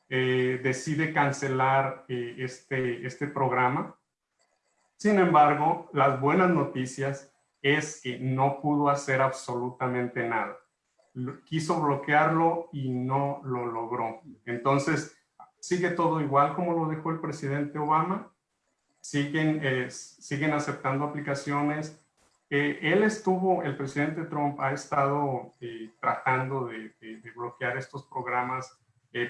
Eh, decide cancelar eh, este, este programa. Sin embargo, las buenas noticias es que no pudo hacer absolutamente nada. Quiso bloquearlo y no lo logró. Entonces, sigue todo igual como lo dejó el presidente Obama siguen, eh, siguen aceptando aplicaciones. Eh, él estuvo, el presidente Trump ha estado eh, tratando de, bloquear estos programas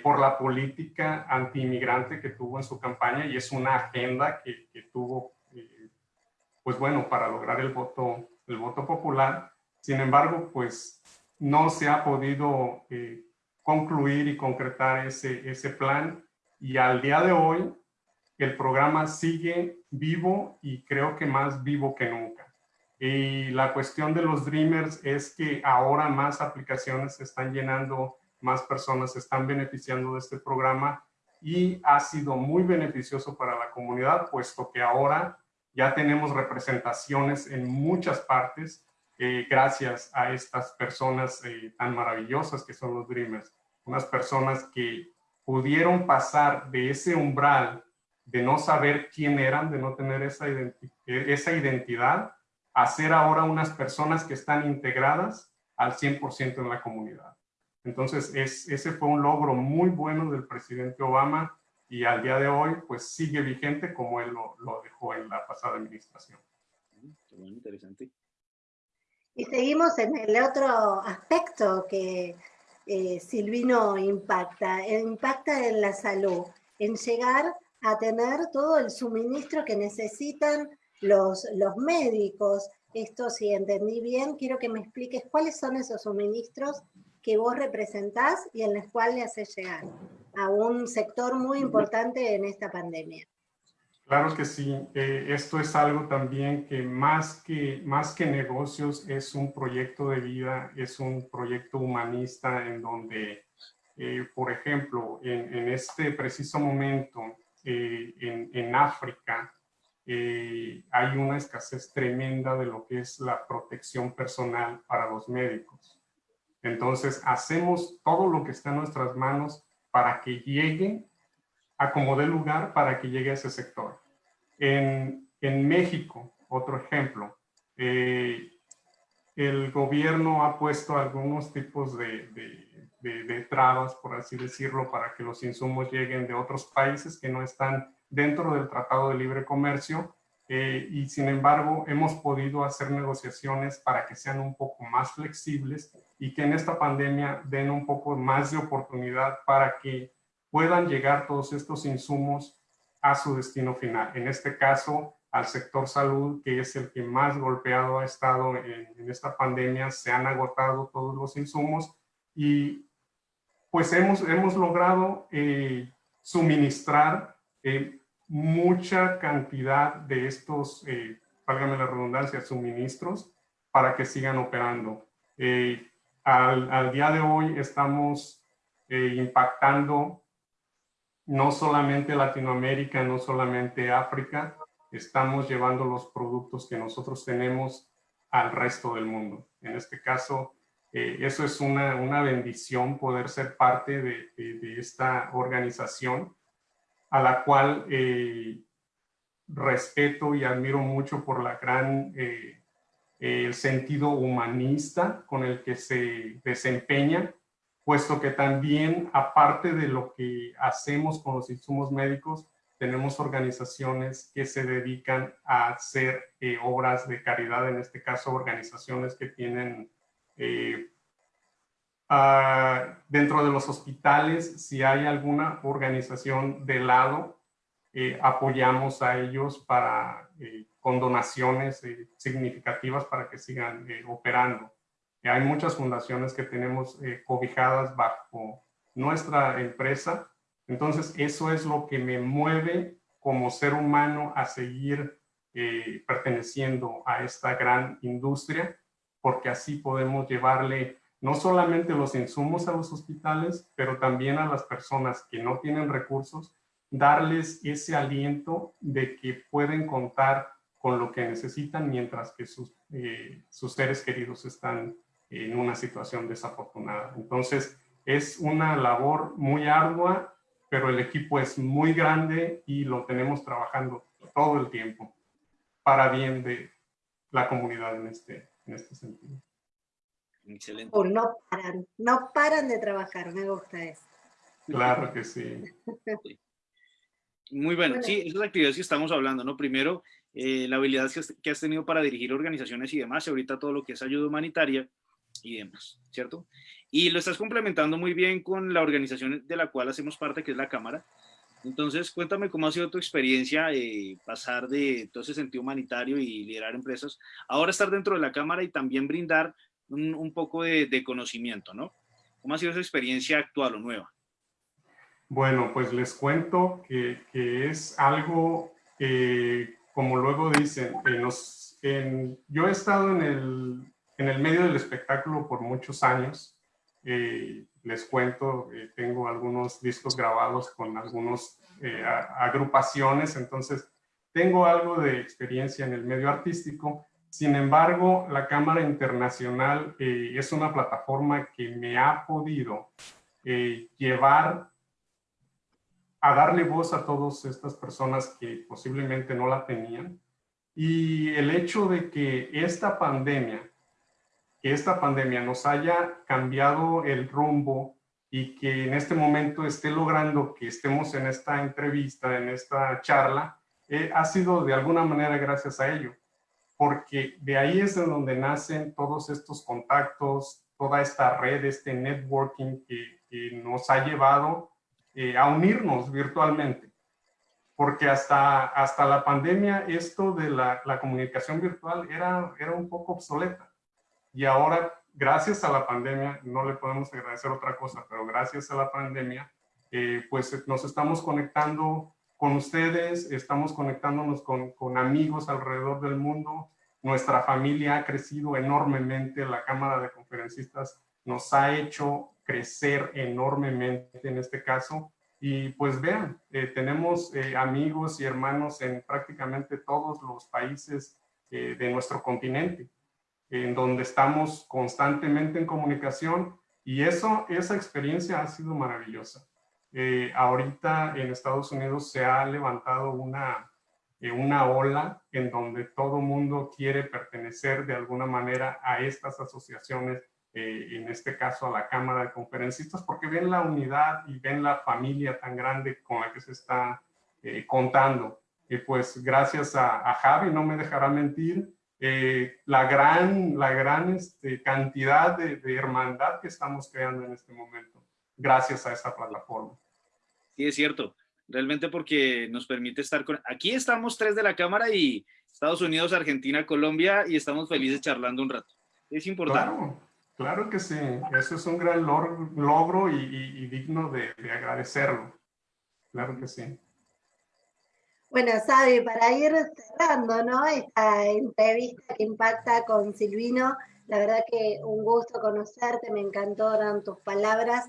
por la política anti-inmigrante que tuvo en su campaña y es una agenda que, que tuvo, pues bueno, para lograr el voto, el voto popular. Sin embargo, pues no se ha podido concluir y concretar ese, ese plan y al día de hoy el programa sigue vivo y creo que más vivo que nunca. Y la cuestión de los Dreamers es que ahora más aplicaciones se están llenando, más personas se están beneficiando de este programa y ha sido muy beneficioso para la comunidad, puesto que ahora ya tenemos representaciones en muchas partes eh, gracias a estas personas eh, tan maravillosas que son los Dreamers. Unas personas que pudieron pasar de ese umbral de no saber quién eran, de no tener esa, esa identidad, a ser ahora unas personas que están integradas al 100% en la comunidad. Entonces, es, ese fue un logro muy bueno del presidente Obama y al día de hoy, pues sigue vigente como él lo, dejó en la pasada administración. Muy interesante. Y seguimos en el otro aspecto que eh, Silvino impacta, impacta en la salud, en llegar a tener todo el suministro que necesitan los, los médicos. Esto, si entendí bien, quiero que me expliques cuáles son esos suministros que vos representás y en los cuales le haces llegar a un sector muy importante en esta pandemia. Claro que sí. Eh, esto es algo también que más, que más que negocios es un proyecto de vida, es un proyecto humanista en donde eh, por ejemplo, en, este preciso momento eh, en, en, África hay una escasez tremenda de lo que es la protección personal para los médicos. Entonces, hacemos todo lo que está en nuestras manos para que llegue a como dé lugar para que llegue a ese sector. En, en México, otro ejemplo, eh, el gobierno ha puesto algunos tipos de, de, de, trabas, por así decirlo, para que los insumos lleguen de otros países que no están dentro del Tratado de Libre Comercio eh, y sin embargo hemos podido hacer negociaciones para que sean un poco más flexibles y que en esta pandemia den un poco más de oportunidad para que puedan llegar todos estos insumos a su destino final. En este caso, al sector salud, que es el que más golpeado ha estado en, esta pandemia, se han agotado todos los insumos y pues hemos, hemos logrado eh, suministrar eh, mucha cantidad de estos, eh, válgame la redundancia, suministros para que sigan operando. Eh, al, al, día de hoy estamos impactando no solamente Latinoamérica, no solamente África, estamos llevando los productos que nosotros tenemos al resto del mundo. En este caso, eh, eso es una, una, bendición poder ser parte de, de, esta organización a la cual eh, respeto y admiro mucho por la gran eh, el sentido humanista con el que se desempeña, puesto que también, aparte de lo que hacemos con los insumos médicos, tenemos organizaciones que se dedican a hacer eh, obras de caridad, en este caso organizaciones que tienen eh, dentro de los hospitales, si hay alguna organización de lado, eh, apoyamos a ellos para, con donaciones significativas para que sigan operando. hay muchas fundaciones que tenemos cobijadas bajo nuestra empresa entonces, eso es lo que me mueve como ser humano a seguir eh, perteneciendo a esta gran industria, porque así podemos llevarle no solamente los insumos a los hospitales, pero también a las personas que no tienen recursos, darles ese aliento de que pueden contar con lo que necesitan mientras que sus, eh, sus seres queridos están en una situación desafortunada. Entonces, es una labor muy ardua pero el equipo es muy grande y lo tenemos trabajando todo el tiempo para bien de la comunidad en este, en este sentido. Excelente. O no paran, no paran de trabajar, me gusta eso. Claro que sí. Muy bueno. sí, esas actividades que estamos hablando, ¿no? Primero, eh, la habilidad que has, que has, tenido para dirigir organizaciones y demás, y ahorita todo lo que es ayuda humanitaria y demás, ¿cierto? Y lo estás complementando muy bien con la organización de la cual hacemos parte, que es la Cámara. Entonces, cuéntame cómo ha sido tu experiencia eh, pasar de todo ese sentido humanitario y liderar empresas, ahora estar dentro de la Cámara y también brindar un, poco de, conocimiento, ¿no? ¿Cómo ha sido esa experiencia actual o nueva? Bueno, pues les cuento que, es algo, que, como luego dicen, yo he estado en el, en el medio del espectáculo por muchos años eh, les cuento, eh, tengo algunos discos grabados con algunas eh, agrupaciones, entonces tengo algo de experiencia en el medio artístico. Sin embargo, la Cámara Internacional es una plataforma que me ha podido llevar a darle voz a todas estas personas que posiblemente no la tenían. Y el hecho de que esta pandemia que esta pandemia nos haya cambiado el rumbo y que en este momento esté logrando que estemos en esta entrevista, en esta charla, eh, ha sido de alguna manera gracias a ello, porque de ahí es de donde nacen todos estos contactos, toda esta red, este networking que, que nos ha llevado eh, a unirnos virtualmente. Porque hasta, hasta la pandemia esto de la, la comunicación virtual era, era un poco obsoleta y ahora, gracias a la pandemia, no le podemos agradecer otra cosa, pero gracias a la pandemia, eh, pues nos estamos conectando con ustedes, estamos conectándonos con, amigos alrededor del mundo. Nuestra familia ha crecido enormemente, la Cámara de Conferencistas nos ha hecho crecer enormemente en este caso. Y pues vean, eh, tenemos eh, amigos y hermanos en prácticamente todos los países eh, de nuestro continente, en donde estamos constantemente en comunicación y eso, esa experiencia ha sido maravillosa. Ahorita en Estados Unidos se ha levantado una, una ola en donde todo mundo quiere pertenecer de alguna manera a estas asociaciones eh, en este caso a la Cámara de Conferencistas, porque ven la unidad y ven la familia tan grande con la que se está eh, contando. Y pues gracias a, Javi, no me dejará mentir, eh, la gran, la gran este, cantidad de, de, hermandad que estamos creando en este momento, gracias a esa plataforma. Sí, es cierto, realmente porque nos permite estar con... Aquí estamos tres de la Cámara y Estados Unidos, Argentina, Colombia y estamos felices charlando un rato. Es importante. Claro que sí, eso es un gran logro y, digno de, agradecerlo. Claro que sí. Bueno, Sabi, para ir cerrando ¿no? esta entrevista que impacta con Silvino, la verdad que un gusto conocerte, me encantaron tus palabras,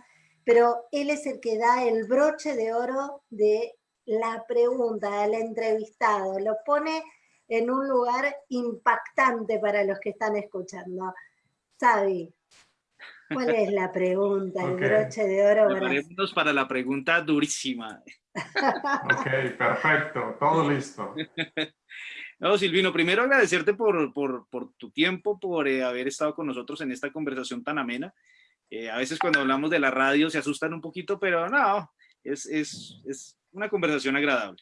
pero él es el que da el broche de oro de la pregunta, del entrevistado, lo pone en un lugar impactante para los que están escuchando. Sabi, ¿Cuál es la pregunta? El broche de oro. Preparémonos para la pregunta durísima. ok, perfecto. Todo listo. No, Silvino, primero agradecerte por, por, por tu tiempo, por eh, haber estado con nosotros en esta conversación tan amena. Eh, a veces cuando hablamos de la radio se asustan un poquito, pero no, es, es, es una conversación agradable.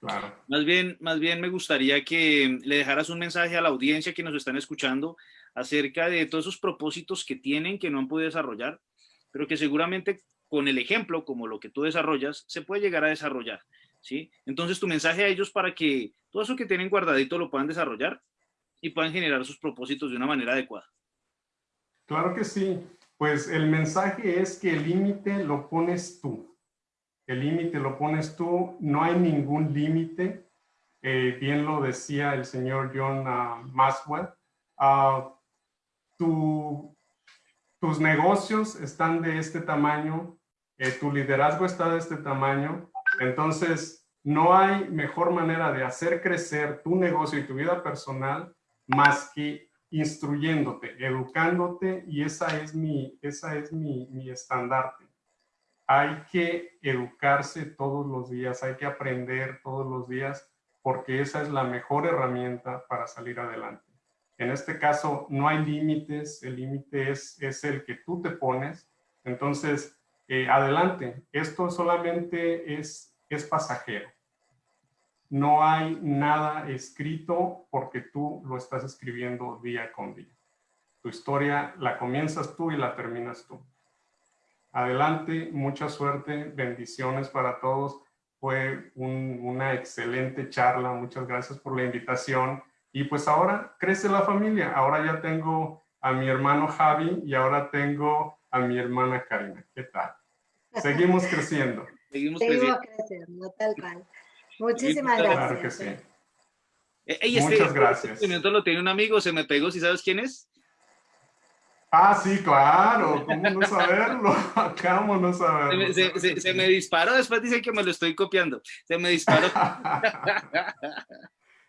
Claro. Más bien, más bien me gustaría que le dejaras un mensaje a la audiencia que nos están escuchando acerca de todos esos propósitos que tienen que no han podido desarrollar, pero que seguramente con el ejemplo, como lo que tú desarrollas, se puede llegar a desarrollar, ¿sí? Entonces tu mensaje a ellos para que todo eso que tienen guardadito lo puedan desarrollar y puedan generar sus propósitos de una manera adecuada. Claro que sí. Pues el mensaje es que el límite lo pones tú. El límite lo pones tú. No hay ningún límite. Eh, bien lo decía el señor John uh, Maxwell. Uh, tus negocios están de este tamaño, eh, tu liderazgo está de este tamaño, entonces no hay mejor manera de hacer crecer tu negocio y tu vida personal más que instruyéndote, educándote y esa es mi, esa es mi, mi estandarte. Hay que educarse todos los días, hay que aprender todos los días porque esa es la mejor herramienta para salir adelante. En este caso no hay límites, el límite es, es el que tú te pones. Entonces, eh, adelante, esto solamente es, es pasajero. No hay nada escrito porque tú lo estás escribiendo día con día. Tu historia la comienzas tú y la terminas tú. Adelante, mucha suerte, bendiciones para todos. Fue una excelente charla, muchas gracias por la invitación y pues ahora crece la familia. Ahora ya tengo a mi hermano Javi y ahora tengo a mi hermana Karina. ¿Qué tal? Seguimos creciendo. Seguimos, creciendo. tal cual. Muchísimas gracias. Claro que sí. Eh, Muchas este gracias. Este lo tiene un amigo, se me pegó, ¿si sabes quién es? Ah, sí, claro, ¿cómo no saberlo? ¿Cómo no saberlo? Se me, se, se me disparó, después dicen que me lo estoy copiando. Se me disparó.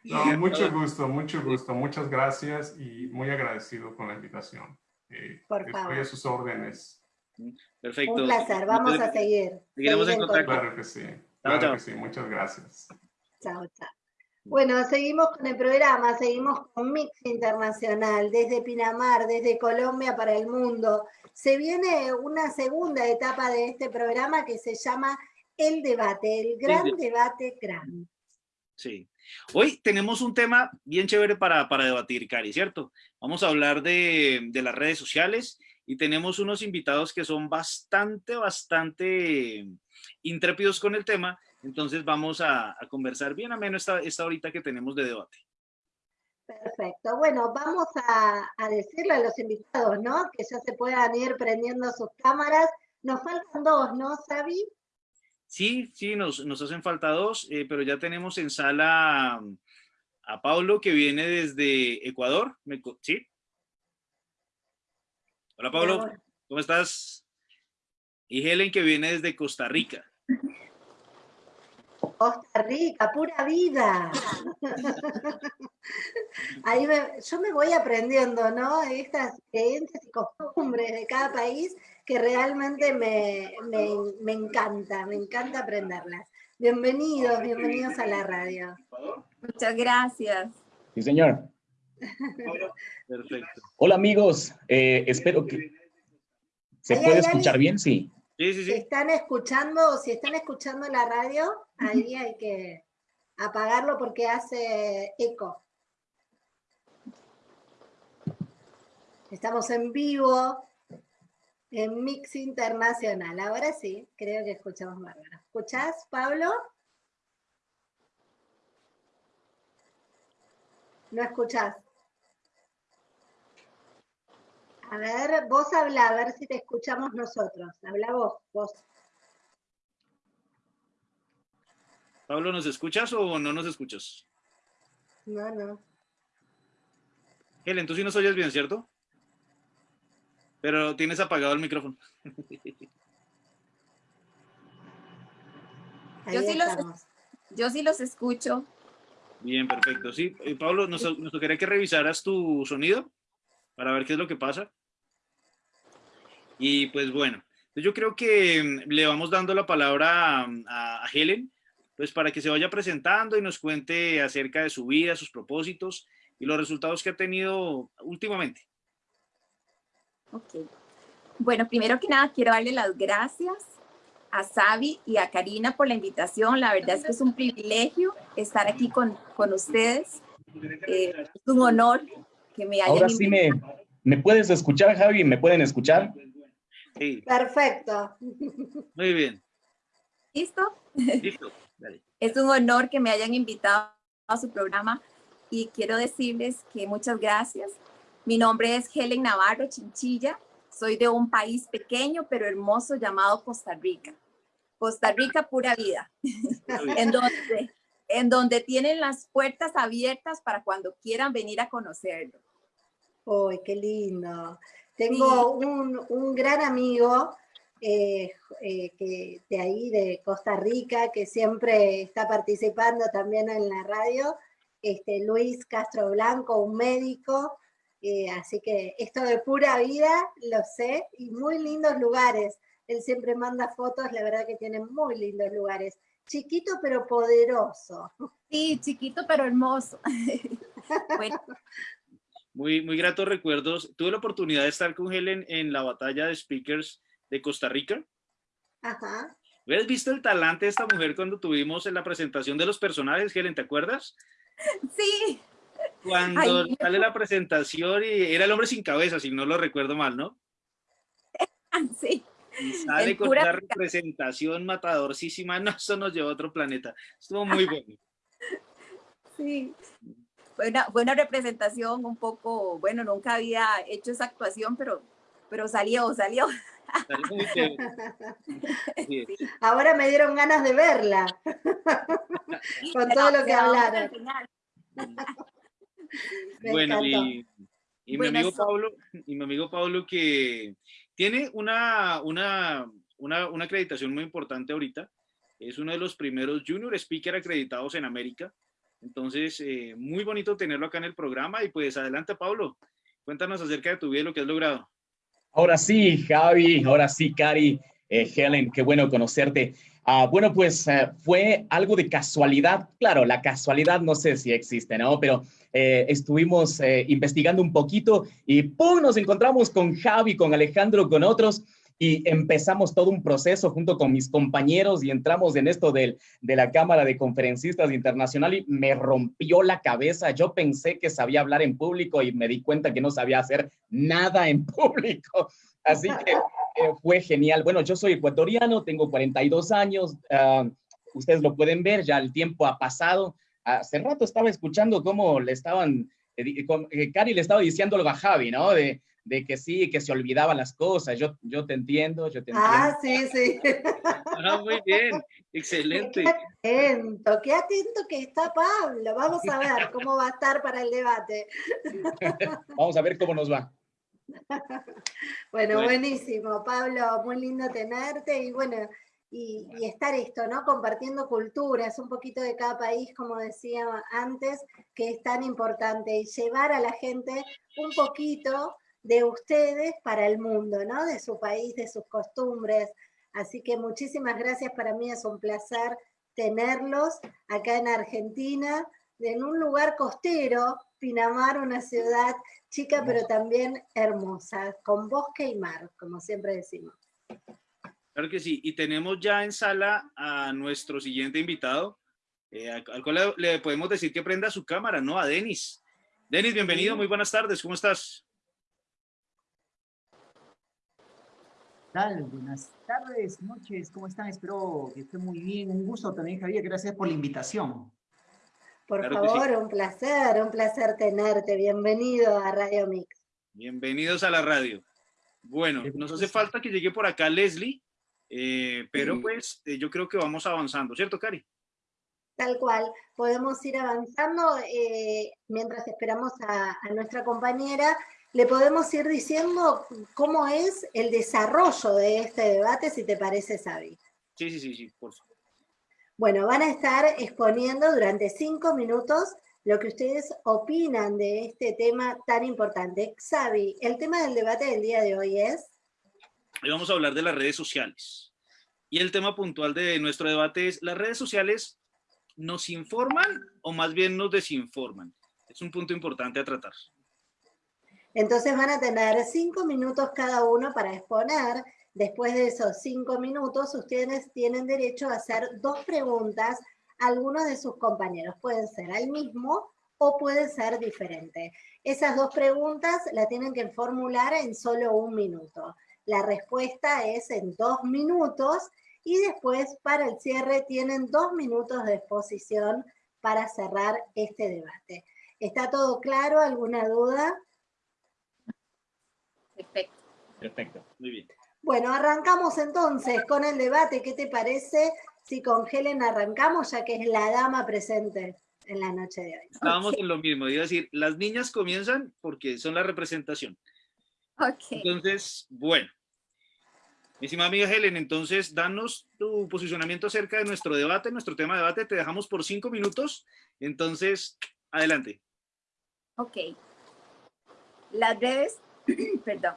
No, mucho gusto, mucho gusto. Muchas gracias y muy agradecido con la invitación. Eh, Por favor. Estoy a sus órdenes. Perfecto. Un placer, vamos a seguir. Seguiremos en contacto. Claro que sí. Claro chao. que sí, muchas gracias. Chao, chao. Bueno, seguimos con el programa, seguimos con Mix Internacional, desde Pinamar, desde Colombia para el mundo. Se viene una segunda etapa de este programa que se llama El Debate, el gran debate gran. Sí. Hoy tenemos un tema bien chévere para, para debatir, Cari, ¿cierto? Vamos a hablar de, de, las redes sociales y tenemos unos invitados que son bastante, bastante intrépidos con el tema. Entonces vamos a, a conversar bien ameno esta, esta horita que tenemos de debate. Perfecto. Bueno, vamos a, a decirle a los invitados, ¿no? Que ya se puedan ir prendiendo sus cámaras. Nos faltan dos, ¿no, Sabi? Sí, sí, nos, nos hacen falta dos, eh, pero ya tenemos en sala a Pablo que viene desde Ecuador. ¿Sí? Hola, Pablo. ¿Cómo estás? Y Helen que viene desde Costa Rica. Costa Rica, pura vida. Ahí yo me voy aprendiendo, ¿no? Estas creencias y costumbres de cada país que realmente me, me encanta, me encanta aprenderlas. Bienvenidos, bienvenidos a la radio. Muchas gracias. Sí, señor. Perfecto. Hola amigos, eh, espero que... ¿Se puede escuchar bien? Sí. Sí, sí, sí. Si están escuchando, si están escuchando la radio, ahí hay que apagarlo porque hace eco. Estamos en vivo en Mix Internacional. Ahora sí, creo que escuchamos bárbaro. ¿Escuchás, Pablo? No escuchás. A ver, vos habla, a ver si te escuchamos nosotros. Habla vos, vos. Pablo, ¿nos escuchas o no nos escuchas? No, no. Helen, tú sí nos oyes bien, ¿cierto? Pero tienes apagado el micrófono. yo, sí los, yo sí los escucho. Bien, perfecto. Sí, eh, Pablo, nos, nos tocaría que revisaras tu sonido para ver qué es lo que pasa. Y pues bueno, yo creo que mm, le vamos dando la palabra a, Helen, pues para que se vaya presentando y nos cuente acerca de su vida, sus propósitos y los resultados que ha tenido últimamente. Ok. Bueno, primero que nada quiero darle las gracias a Sabi y a Karina por la invitación. La verdad es que es un privilegio estar aquí con, con ustedes. Eh, es un honor que me hayan Ahora sí me, me puedes escuchar, Javi, ¿me pueden escuchar? Perfecto. Muy bien. ¿Listo? Listo. Es un honor que me hayan invitado a su programa y quiero decirles que muchas gracias. Mi nombre es Helen Navarro Chinchilla. Soy de un país pequeño pero hermoso llamado Costa Rica. Costa Rica pura vida. en, donde, en donde tienen las puertas abiertas para cuando quieran venir a conocerlo. ¡Uy, qué lindo! Tengo un, gran amigo eh, eh, que, de ahí, de Costa Rica, que siempre está participando también en la radio, este, Luis Castro Blanco, un médico, eh, así que esto de pura vida lo sé, y muy lindos lugares. Él siempre manda fotos, la verdad que tiene muy lindos lugares. Chiquito pero poderoso. Sí, chiquito pero hermoso. bueno, muy, muy gratos recuerdos. Tuve la oportunidad de estar con Helen en la batalla de speakers de Costa Rica. Ajá. ¿Hubieras visto el talante de esta mujer cuando tuvimos en la presentación de los personajes, Helen? ¿Te acuerdas? Sí. Cuando sale la presentación y era el hombre sin cabeza, si no lo recuerdo mal, ¿no? Sí. Y sale con una representación matadorcísima. No, eso nos llevó a otro planeta. Estuvo muy bueno. Sí fue una, representación un poco, bueno, nunca había hecho esa actuación, pero, pero salió, salió. Ahora me dieron ganas de verla, con todo lo que hablaron. bueno, y, mi amigo Pablo, y mi amigo Pablo que tiene una, una, una, una acreditación muy importante ahorita, es uno de los primeros junior speaker acreditados en América, entonces, eh, muy bonito tenerlo acá en el programa y pues adelante Pablo, cuéntanos acerca de tu vida y lo que has logrado. Ahora sí, Javi, ahora sí, Cari, eh, Helen, qué bueno conocerte. Ah, bueno, pues eh, fue algo de casualidad. Claro, la casualidad no sé si existe, ¿no? Pero estuvimos investigando un poquito y ¡pum! Nos encontramos con Javi, con Alejandro, con otros y empezamos todo un proceso junto con mis compañeros y entramos en esto de la Cámara de Conferencistas Internacional y me rompió la cabeza. Yo pensé que sabía hablar en público y me di cuenta que no sabía hacer nada en público. Así que eh, fue genial. Bueno, yo soy ecuatoriano, tengo 42 años. Ah, ustedes lo pueden ver, ya el tiempo ha pasado. Hace rato estaba escuchando cómo le estaban, eh, eh, Cari le estaba diciendo algo a Javi, ¿no? De, de que sí, que se olvidaban las cosas. Yo, yo te entiendo, yo te ah, entiendo. Ah, sí, sí. Ah, muy bien, excelente. Qué atento, qué atento que está Pablo. Vamos a ver cómo va a estar para el debate. Vamos a ver cómo nos va. bueno, buenísimo, Pablo, muy lindo tenerte y bueno, y, estar esto, ¿no? Compartiendo culturas, un poquito de cada país, como decía antes, que es tan importante, y llevar a la gente un poquito de ustedes para el mundo, ¿no? De su país, de sus costumbres. Así que muchísimas gracias, para mí es un placer tenerlos acá en Argentina, en un lugar costero, Pinamar, una ciudad chica pero también hermosa, con bosque y mar, como siempre decimos. Claro que sí, y tenemos ya en sala a nuestro siguiente invitado, eh, al cual le, podemos decir que prenda su cámara, ¿no? A Denis. Denis, bienvenido, muy buenas tardes, ¿cómo estás? Tal? Buenas tardes, noches, ¿cómo están? Espero que estén muy bien. Un gusto también, Javier, gracias por la invitación. Por favor, un placer, un placer tenerte. Bienvenido a Radio Mix. Bienvenidos a la radio. Bueno, nos hace falta que llegue por acá Leslie, eh, pero pues eh, yo creo que vamos avanzando, ¿cierto, Cari? Tal cual, podemos ir avanzando eh, mientras esperamos a, nuestra compañera. Le podemos ir diciendo cómo es el desarrollo de este debate, si te parece, Sabi. Sí, sí, sí, sí, por favor. Bueno, van a estar exponiendo durante cinco minutos lo que ustedes opinan de este tema tan importante. Xavi, el tema del debate del día de hoy es... Hoy vamos a hablar de las redes sociales. Y el tema puntual de nuestro debate es, ¿las redes sociales nos informan o más bien nos desinforman? Es un punto importante a tratar. Entonces van a tener cinco minutos cada uno para exponer. Después de esos cinco minutos, ustedes tienen derecho a hacer dos preguntas a algunos de sus compañeros. Pueden ser al mismo o puede ser diferente. Esas dos preguntas la tienen que formular en solo un minuto. La respuesta es en dos minutos y después para el cierre tienen dos minutos de exposición para cerrar este debate. ¿Está todo claro? ¿Alguna duda? Perfecto. Perfecto, muy bien. Bueno, arrancamos entonces con el debate. ¿Qué te parece si con Helen arrancamos, ya que es la dama presente en la noche de hoy? Estábamos en lo mismo, iba a decir, las niñas comienzan porque son la representación. Ok. Entonces, bueno, mi estimada amiga Helen, entonces danos tu posicionamiento acerca de nuestro debate, nuestro tema de debate. Te dejamos por cinco minutos. Entonces, adelante. Ok. Las redes, perdón,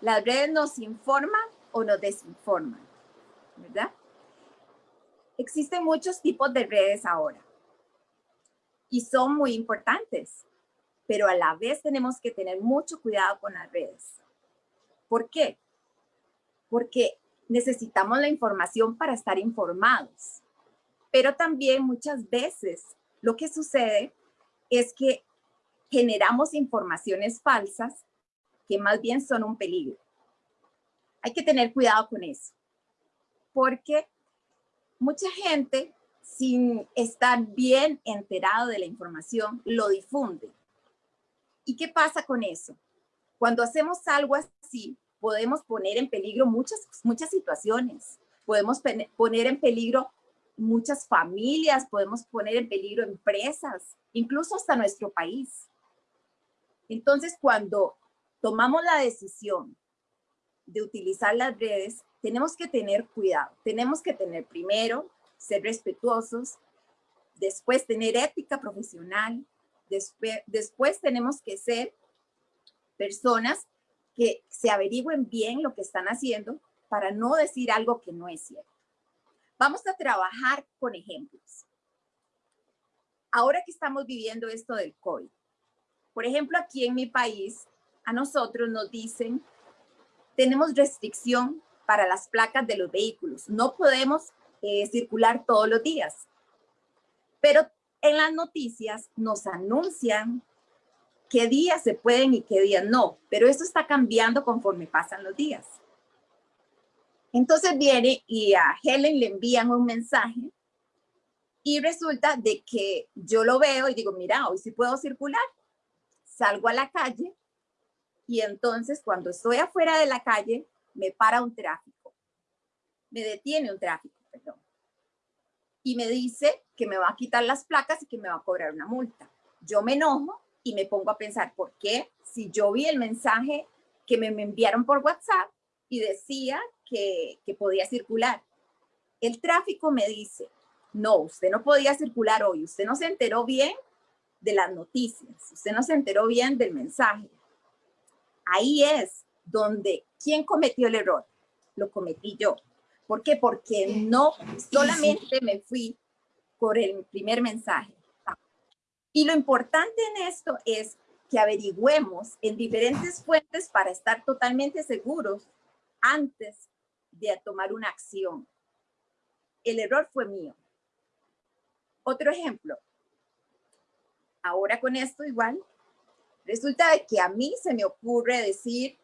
las redes nos informan o nos desinforman, ¿verdad? Existen muchos tipos de redes ahora y son muy importantes, pero a la vez tenemos que tener mucho cuidado con las redes. ¿Por qué? porque necesitamos la información para estar informados. Pero también muchas veces lo que sucede es que generamos informaciones falsas que más bien son un peligro. Hay que tener cuidado con eso, porque mucha gente, sin estar bien enterado de la información, lo difunde. ¿Y qué pasa con eso? Cuando hacemos algo así, podemos poner en peligro muchas, muchas situaciones. Podemos poner en peligro muchas familias, podemos poner en peligro empresas, incluso hasta nuestro país. Entonces, cuando tomamos la decisión de utilizar las redes, tenemos que tener cuidado. Tenemos que tener primero, ser respetuosos, después tener ética profesional, después, tenemos que ser personas que se averigüen bien lo que están haciendo para no decir algo que no es cierto. Vamos a trabajar con ejemplos. Ahora que estamos viviendo esto del COVID, por ejemplo, aquí en mi país, a nosotros nos dicen, tenemos restricción para las placas de los vehículos. No podemos eh, circular todos los días. Pero en las noticias nos anuncian qué días se pueden y qué días no, pero eso está cambiando conforme pasan los días. Entonces viene y a Helen le envían un mensaje y resulta de que yo lo veo y digo, mira, hoy sí puedo circular. Salgo a la calle y entonces cuando estoy afuera de la calle me para un tráfico. Me detiene un tráfico, perdón. Y me dice que me va a quitar las placas y que me va a cobrar una multa. Yo me enojo y me pongo a pensar, ¿por qué? Si yo vi el mensaje que me, enviaron por WhatsApp y decía que, que podía circular. El tráfico me dice, no, usted no podía circular hoy, usted no se enteró bien de las noticias, usted no se enteró bien del mensaje. Ahí es donde, ¿quién cometió el error? Lo cometí yo. ¿Por qué? Porque no solamente me fui por el primer mensaje. Y lo importante en esto es que averigüemos en diferentes fuentes para estar totalmente seguros antes de tomar una acción. El error fue mío. Otro ejemplo. Ahora con esto igual, resulta de que a mí se me ocurre decir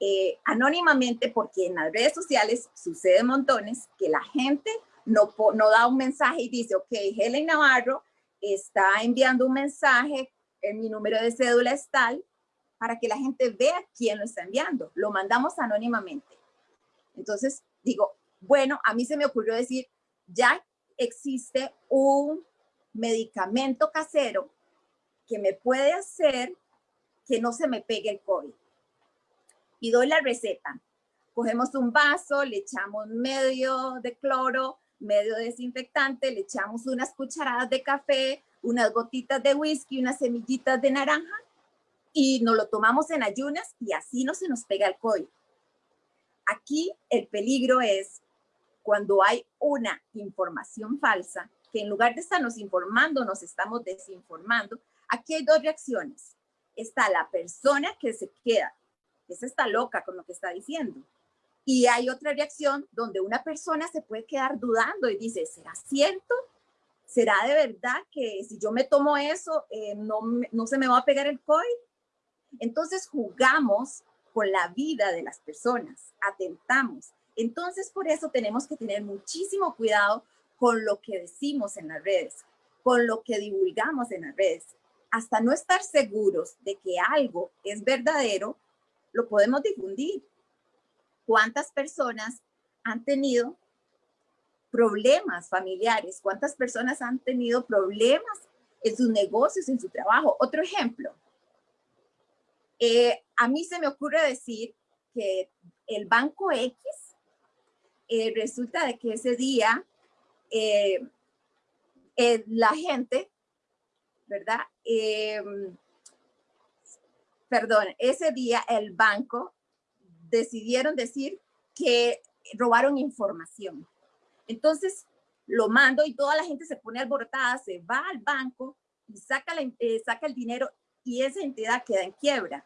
eh, anónimamente, porque en las redes sociales sucede montones, que la gente no, no da un mensaje y dice, ok, Helen Navarro está enviando un mensaje, en mi número de cédula es tal, para que la gente vea quién lo está enviando. Lo mandamos anónimamente. Entonces, digo, bueno, a mí se me ocurrió decir, ya existe un medicamento casero que me puede hacer que no se me pegue el COVID. Y doy la receta. Cogemos un vaso, le echamos medio de cloro, medio desinfectante, le echamos unas cucharadas de café, unas gotitas de whisky, unas semillitas de naranja y nos lo tomamos en ayunas y así no se nos pega el COVID. Aquí el peligro es cuando hay una información falsa, que en lugar de estarnos informando, nos estamos desinformando. Aquí hay dos reacciones. Está la persona que se queda, esa está loca con lo que está diciendo. Y hay otra reacción donde una persona se puede quedar dudando y dice, ¿será cierto? ¿Será de verdad que si yo me tomo eso, eh, no, no se me va a pegar el COVID? Entonces jugamos con la vida de las personas, atentamos. Entonces, por eso tenemos que tener muchísimo cuidado con lo que decimos en las redes, con lo que divulgamos en las redes. Hasta no estar seguros de que algo es verdadero, lo podemos difundir. ¿Cuántas personas han tenido problemas familiares? ¿Cuántas personas han tenido problemas en sus negocios, en su trabajo? Otro ejemplo. Eh, a mí se me ocurre decir que el banco X eh, resulta de que ese día eh, la gente, ¿verdad? perdón, ese día el banco decidieron decir que robaron información. Entonces lo mando y toda la gente se pone alborotada, se va al banco y saca, eh, saca el dinero y esa entidad queda en quiebra.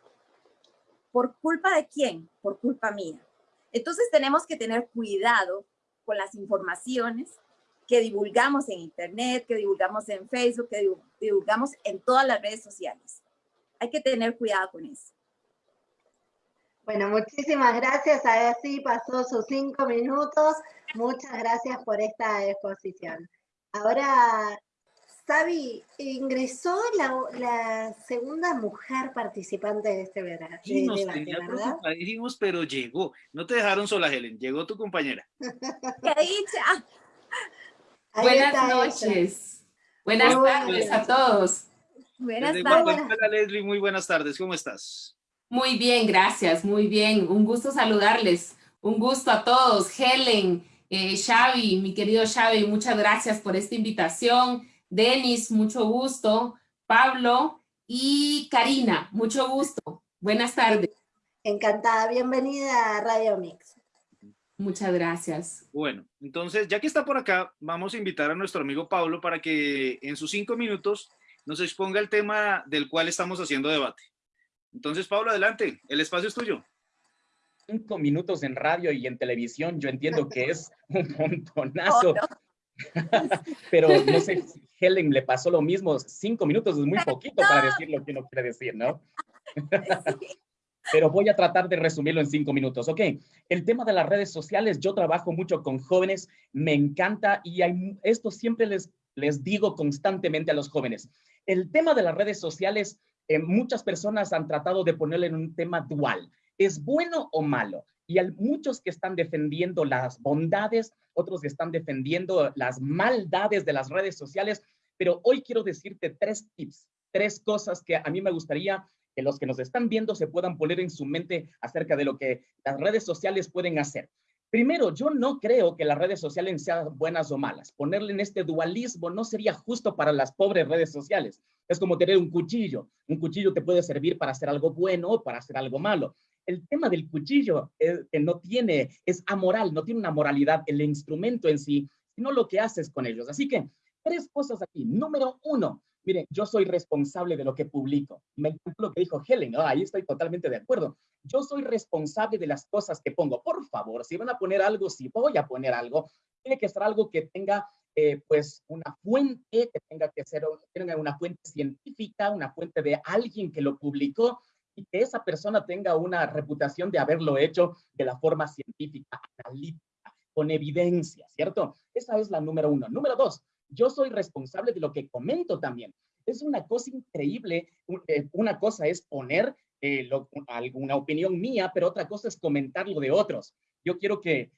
¿Por culpa de quién? Por culpa mía. Entonces tenemos que tener cuidado con las informaciones que divulgamos en Internet, que divulgamos en Facebook, que divulgamos en todas las redes sociales. Hay que tener cuidado con eso. Bueno, muchísimas gracias. Así pasó sus cinco minutos. Muchas gracias por esta exposición. Ahora, Sabi, ingresó la, segunda mujer participante de este verano. Sí, nos tenía preocupadísimos, pero llegó. No te dejaron sola, Helen. Llegó tu compañera. ¡Qué dicha! Buenas noches. Buenas tardes a todos. Buenas tardes. Hola, Leslie. Muy buenas tardes. ¿Cómo estás? Muy bien, gracias, muy bien. Un gusto saludarles. Un gusto a todos. Helen, eh, Xavi, mi querido Xavi, muchas gracias por esta invitación. Denis, mucho gusto. Pablo y Karina, mucho gusto. Buenas tardes. Encantada, bienvenida a Radio Mix. Muchas gracias. Bueno, entonces, ya que está por acá, vamos a invitar a nuestro amigo Pablo para que en sus cinco minutos nos exponga el tema del cual estamos haciendo debate. Entonces, Pablo, adelante, el espacio es tuyo. Cinco minutos en radio y en televisión, yo entiendo que es un montonazo. Pero no sé si Helen le pasó lo mismo, cinco minutos es muy poquito para decir lo que uno quiere decir, ¿no? Pero voy a tratar de resumirlo en cinco minutos. Ok, el tema de las redes sociales, yo trabajo mucho con jóvenes, me encanta y esto siempre les, les digo constantemente a los jóvenes. El tema de las redes sociales eh, muchas personas han tratado de ponerle en un tema dual. ¿Es bueno o malo? Y hay muchos que están defendiendo las bondades, otros que están defendiendo las maldades de las redes sociales, pero hoy quiero decirte tres tips, tres cosas que a mí me gustaría que los que nos están viendo se puedan poner en su mente acerca de lo que las redes sociales pueden hacer. Primero, yo no creo que las redes sociales sean buenas o malas. Ponerle en este dualismo no sería justo para las pobres redes sociales. Es como tener un cuchillo. Un cuchillo te puede servir para hacer algo bueno o para hacer algo malo. El tema del cuchillo es que no tiene, es amoral, no tiene una moralidad el instrumento en sí, sino lo que haces con ellos. Así que tres cosas aquí. Número uno, miren, yo soy responsable de lo que publico. Me encantó lo que dijo Helen, ahí estoy totalmente de acuerdo. Yo soy responsable de las cosas que pongo. Por favor, si van a poner algo, si voy a poner algo, tiene que ser algo que tenga eh, pues una fuente, que tenga que ser tenga una fuente científica, una fuente de alguien que lo publicó y que esa persona tenga una reputación de haberlo hecho de la forma científica, analítica, con evidencia, ¿cierto? Esa es la número uno. Número dos, yo soy responsable de lo que comento también. Es una cosa increíble. Eh, una cosa es poner eh, alguna opinión mía, pero otra cosa es comentar lo de otros. Yo quiero que,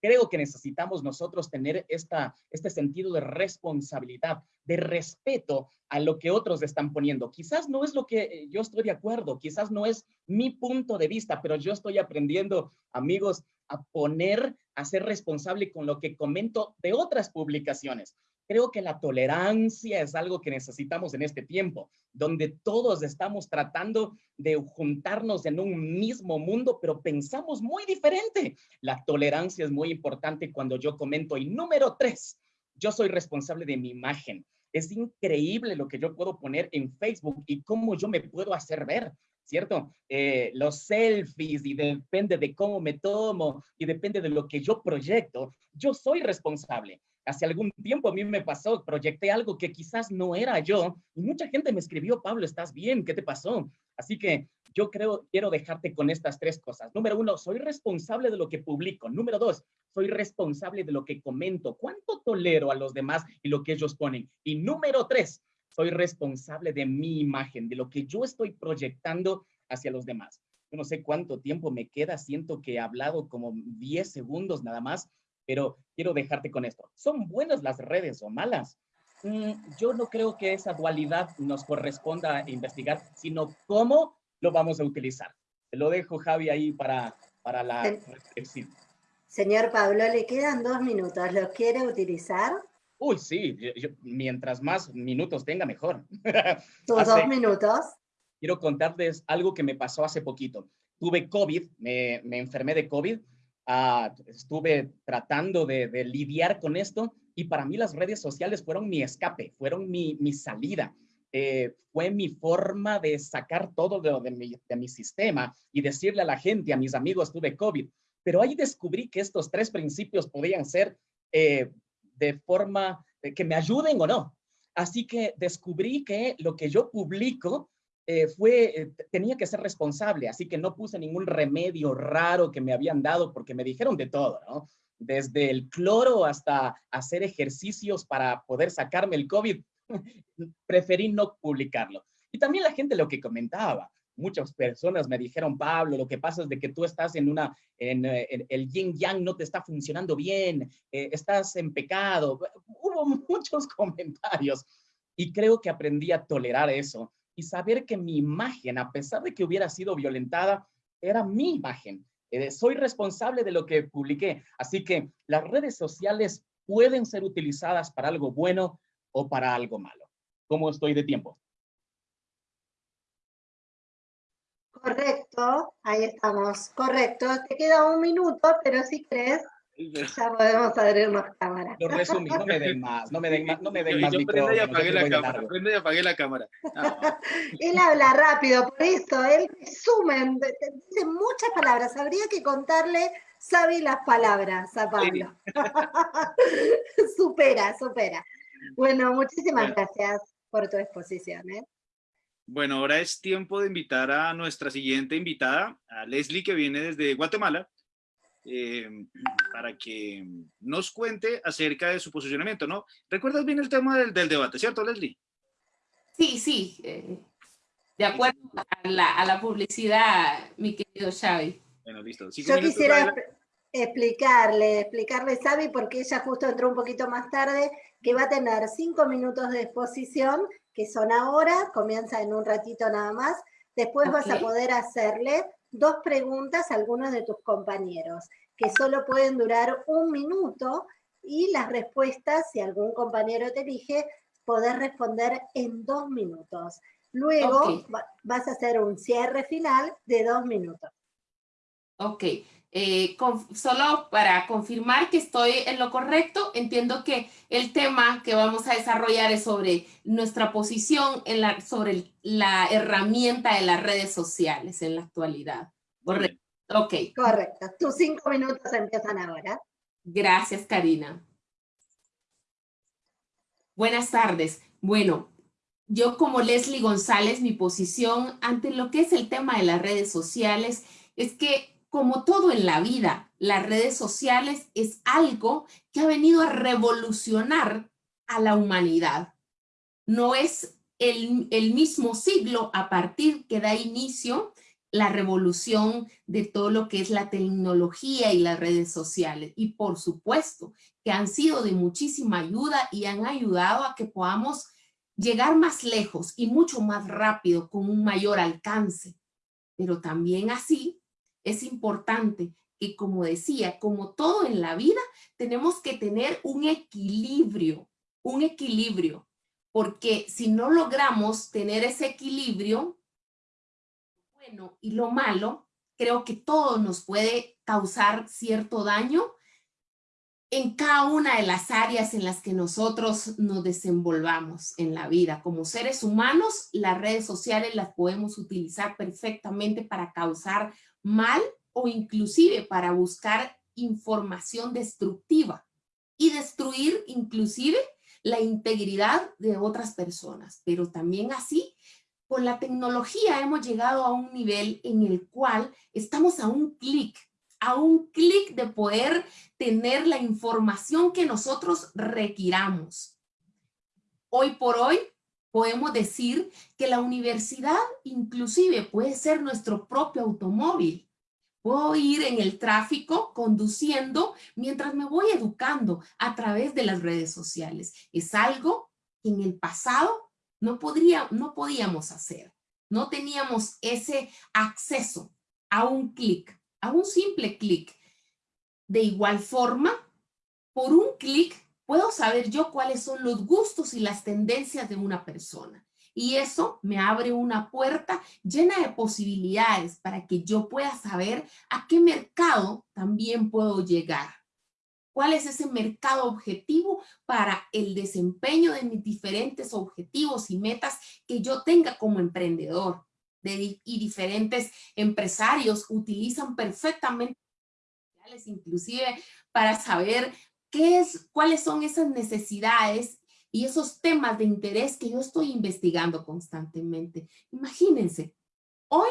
creo que necesitamos nosotros tener esta, este sentido de responsabilidad, de respeto a lo que otros están poniendo. Quizás no es lo que eh, yo estoy de acuerdo, quizás no es mi punto de vista, pero yo estoy aprendiendo, amigos, a poner, a ser responsable con lo que comento de otras publicaciones. Creo que la tolerancia es algo que necesitamos en este tiempo, donde todos estamos tratando de juntarnos en un mismo mundo, pero pensamos muy diferente. La tolerancia es muy importante cuando yo comento. Y número tres, yo soy responsable de mi imagen. Es increíble lo que yo puedo poner en Facebook y cómo yo me puedo hacer ver. ¿cierto? Eh, los selfies y depende de cómo me tomo y depende de lo que yo proyecto, yo soy responsable. Hace algún tiempo a mí me pasó, proyecté algo que quizás no era yo y mucha gente me escribió, Pablo, ¿estás bien? ¿Qué te pasó? Así que yo creo, quiero dejarte con estas tres cosas. Número uno, soy responsable de lo que publico. Número dos, soy responsable de lo que comento. ¿Cuánto tolero a los demás y lo que ellos ponen? Y número tres, soy responsable de mi imagen, de lo que yo estoy proyectando hacia los demás. Yo no sé cuánto tiempo me queda, siento que he hablado como 10 segundos nada más, pero quiero dejarte con esto. ¿Son buenas las redes o malas? Mm, yo no creo que esa dualidad nos corresponda investigar, sino cómo lo vamos a utilizar. Te lo dejo, Javi, ahí para, para la reflexión. Señor Pablo, le quedan dos minutos. ¿Los quiere utilizar? Uy, sí. mientras más minutos tenga, mejor. ¿Tus dos minutos? Quiero contarles algo que me pasó hace poquito. Tuve COVID, me, me enfermé de COVID Ah, estuve tratando de, lidiar con esto y para mí las redes sociales fueron mi escape, fueron mi, salida. Eh, fue mi forma de sacar todo de, mi, sistema y decirle a la gente, a mis amigos, tuve COVID. Pero ahí descubrí que estos tres principios podían ser eh, de forma de que me ayuden o no. Así que descubrí que lo que yo publico eh, fue, eh, tenía que ser responsable, así que no puse ningún remedio raro que me habían dado porque me dijeron de todo. Desde el cloro hasta hacer ejercicios para poder sacarme el COVID, preferí no publicarlo. Y también la gente lo que comentaba, muchas personas me dijeron, Pablo, lo que pasa es de que tú estás en una, en, eh, el yin yang no te está funcionando bien, estás en pecado. Hubo muchos comentarios y creo que aprendí a tolerar eso y saber que mi imagen, a pesar de que hubiera sido violentada, era mi imagen. Eh, soy responsable de lo que publiqué. Así que las redes sociales pueden ser utilizadas para algo bueno o para algo malo. ¿Cómo estoy de tiempo? Correcto, ahí estamos. Correcto, te queda un minuto, pero si crees, ya podemos abrirnos cámara. Lo resumí, no me den más, no me den más, no me den más Yo prendo y apagué la cámara, prendo y apagué la cámara. él habla rápido, por eso, él resume, dice muchas palabras, habría que contarle, sabe las palabras a Pablo. supera, supera. Bueno, muchísimas gracias por tu exposición. ¿eh? Bueno, ahora es tiempo de invitar a nuestra siguiente invitada, a Leslie, que viene desde Guatemala. Eh, para que nos cuente acerca de su posicionamiento, ¿no? ¿Recuerdas bien el tema del, debate, cierto, Leslie? Sí, sí. Eh, de acuerdo a la, publicidad, mi querido Xavi. Bueno, listo. Yo quisiera explicarle, explicarle, Xavi, porque ella justo entró un poquito más tarde, que va a tener cinco minutos de exposición, que son ahora, comienza en un ratito nada más, Después vas a poder hacerle dos preguntas a algunos de tus compañeros, que solo pueden durar un minuto y las respuestas, si algún compañero te elige, poder responder en dos minutos. Luego vas a hacer un cierre final de dos minutos. Ok, eh, solo para confirmar que estoy en lo correcto, entiendo que el tema que vamos a desarrollar es sobre nuestra posición en la, sobre la herramienta de las redes sociales en la actualidad. Correcto. Ok. Correcto. Tus cinco minutos empiezan ahora. Gracias, Karina. Buenas tardes. Bueno, yo como Leslie González, mi posición ante lo que es el tema de las redes sociales es que como todo en la vida, las redes sociales es algo que ha venido a revolucionar a la humanidad. No es el, mismo siglo a partir que da inicio la revolución de todo lo que es la tecnología y las redes sociales. Y por supuesto que han sido de muchísima ayuda y han ayudado a que podamos llegar más lejos y mucho más rápido con un mayor alcance. Pero también así es importante que, como decía, como todo en la vida, tenemos que tener un equilibrio, un equilibrio, porque si no logramos tener ese equilibrio, bueno y lo malo, creo que todo nos puede causar cierto daño en cada una de las áreas en las que nosotros nos desenvolvamos en la vida. Como seres humanos, las redes sociales las podemos utilizar perfectamente para causar mal o inclusive para buscar información destructiva y destruir inclusive la integridad de otras personas. Pero también así, con la tecnología hemos llegado a un nivel en el cual estamos a un clic a un clic de poder tener la información que nosotros requiramos. Hoy por hoy podemos decir que la universidad inclusive puede ser nuestro propio automóvil. Puedo ir en el tráfico conduciendo mientras me voy educando a través de las redes sociales. Es algo que en el pasado no, podría, no podíamos hacer. No teníamos ese acceso a un clic a un simple clic. De igual forma, por un clic puedo saber yo cuáles son los gustos y las tendencias de una persona. Y eso me abre una puerta llena de posibilidades para que yo pueda saber a qué mercado también puedo llegar. ¿Cuál es ese mercado objetivo para el desempeño de mis diferentes objetivos y metas que yo tenga como emprendedor? y diferentes empresarios utilizan perfectamente inclusive para saber qué es, cuáles son esas necesidades y esos temas de interés que yo estoy investigando constantemente. Imagínense, hoy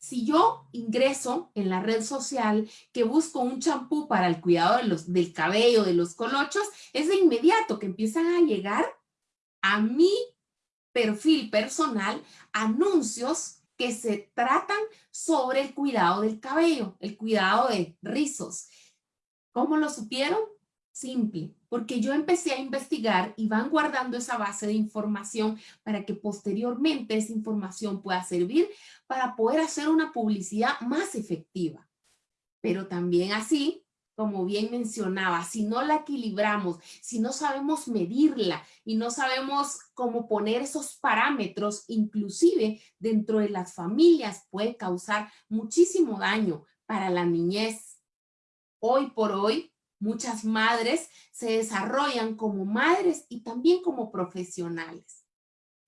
si yo ingreso en la red social que busco un champú para el cuidado de los, del cabello, de los colochos, es de inmediato que empiezan a llegar a mi perfil personal anuncios que se tratan sobre el cuidado del cabello, el cuidado de rizos. ¿Cómo lo supieron? Simple, porque yo empecé a investigar y van guardando esa base de información para que posteriormente esa información pueda servir para poder hacer una publicidad más efectiva. Pero también así como bien mencionaba, si no la equilibramos, si no sabemos medirla y no sabemos cómo poner esos parámetros, inclusive dentro de las familias puede causar muchísimo daño para la niñez. Hoy por hoy, muchas madres se desarrollan como madres y también como profesionales.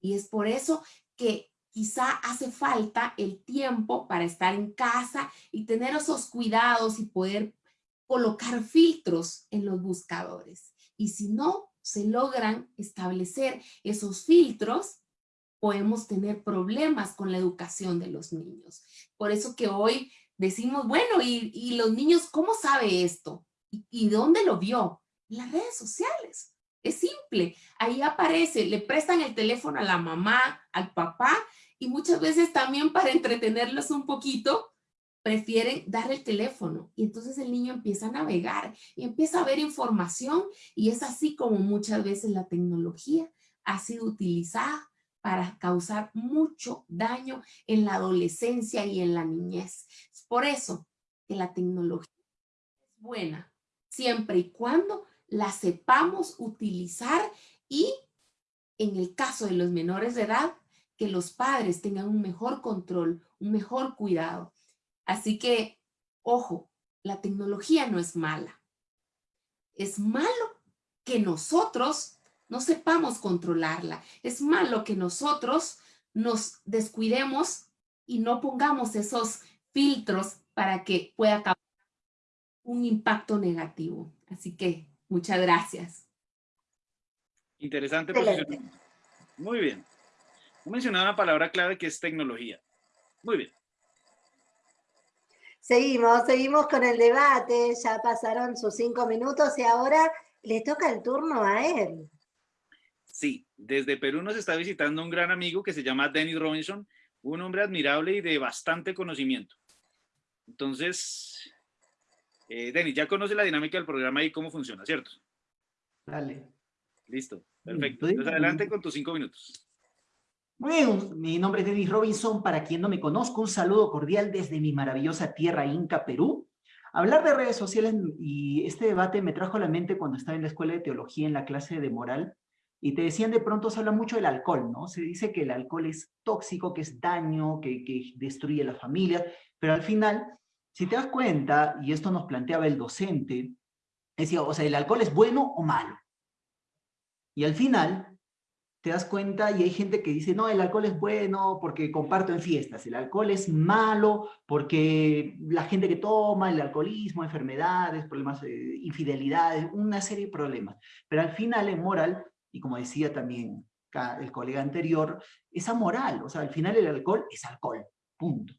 Y es por eso que quizá hace falta el tiempo para estar en casa y tener esos cuidados y poder colocar filtros en los buscadores. Y si no se logran establecer esos filtros, podemos tener problemas con la educación de los niños. Por eso que hoy decimos, bueno, ¿y, los niños cómo sabe esto? ¿Y, ¿Y dónde lo vio? En las redes sociales. Es simple. Ahí aparece, le prestan el teléfono a la mamá, al papá, y muchas veces también para entretenerlos un poquito, prefieren dar el teléfono y entonces el niño empieza a navegar y empieza a ver información y es así como muchas veces la tecnología ha sido utilizada para causar mucho daño en la adolescencia y en la niñez. Es por eso que la tecnología es buena, siempre y cuando la sepamos utilizar y en el caso de los menores de edad, que los padres tengan un mejor control, un mejor cuidado. Así que, ojo, la tecnología no es mala. Es malo que nosotros no sepamos controlarla. Es malo que nosotros nos descuidemos y no pongamos esos filtros para que pueda causar un impacto negativo. Así que muchas gracias. Interesante posición. Muy bien. He mencionado una palabra clave que es tecnología. Muy bien. Seguimos, seguimos con el debate. Ya pasaron sus cinco minutos y ahora le toca el turno a él. Sí, desde Perú nos está visitando un gran amigo que se llama Dennis Robinson, un hombre admirable y de bastante conocimiento. Entonces, eh, Denis, ya conoce la dinámica del programa y cómo funciona, ¿cierto? Dale. Listo, perfecto. Entonces adelante con tus cinco minutos. Bien, mi nombre es Denis Robinson, para quien no me conozca, un saludo cordial desde mi maravillosa tierra Inca, Perú. Hablar de redes sociales y este debate me trajo a la mente cuando estaba en la escuela de teología en la clase de moral, y te decían de pronto, se habla mucho del alcohol, ¿no? Se dice que el alcohol es tóxico, que es daño, que, que destruye la familia, pero al final, si te das cuenta, y esto nos planteaba el docente, decía, o sea, ¿el alcohol es bueno o malo? Y al final, te das cuenta y hay gente que dice, no, el alcohol es bueno porque comparto en fiestas, el alcohol es malo porque la gente que toma, el alcoholismo, enfermedades, problemas, de infidelidades, una serie de problemas. Pero al final en moral y como decía también el colega anterior, es amoral, o sea, al final el alcohol es alcohol, punto.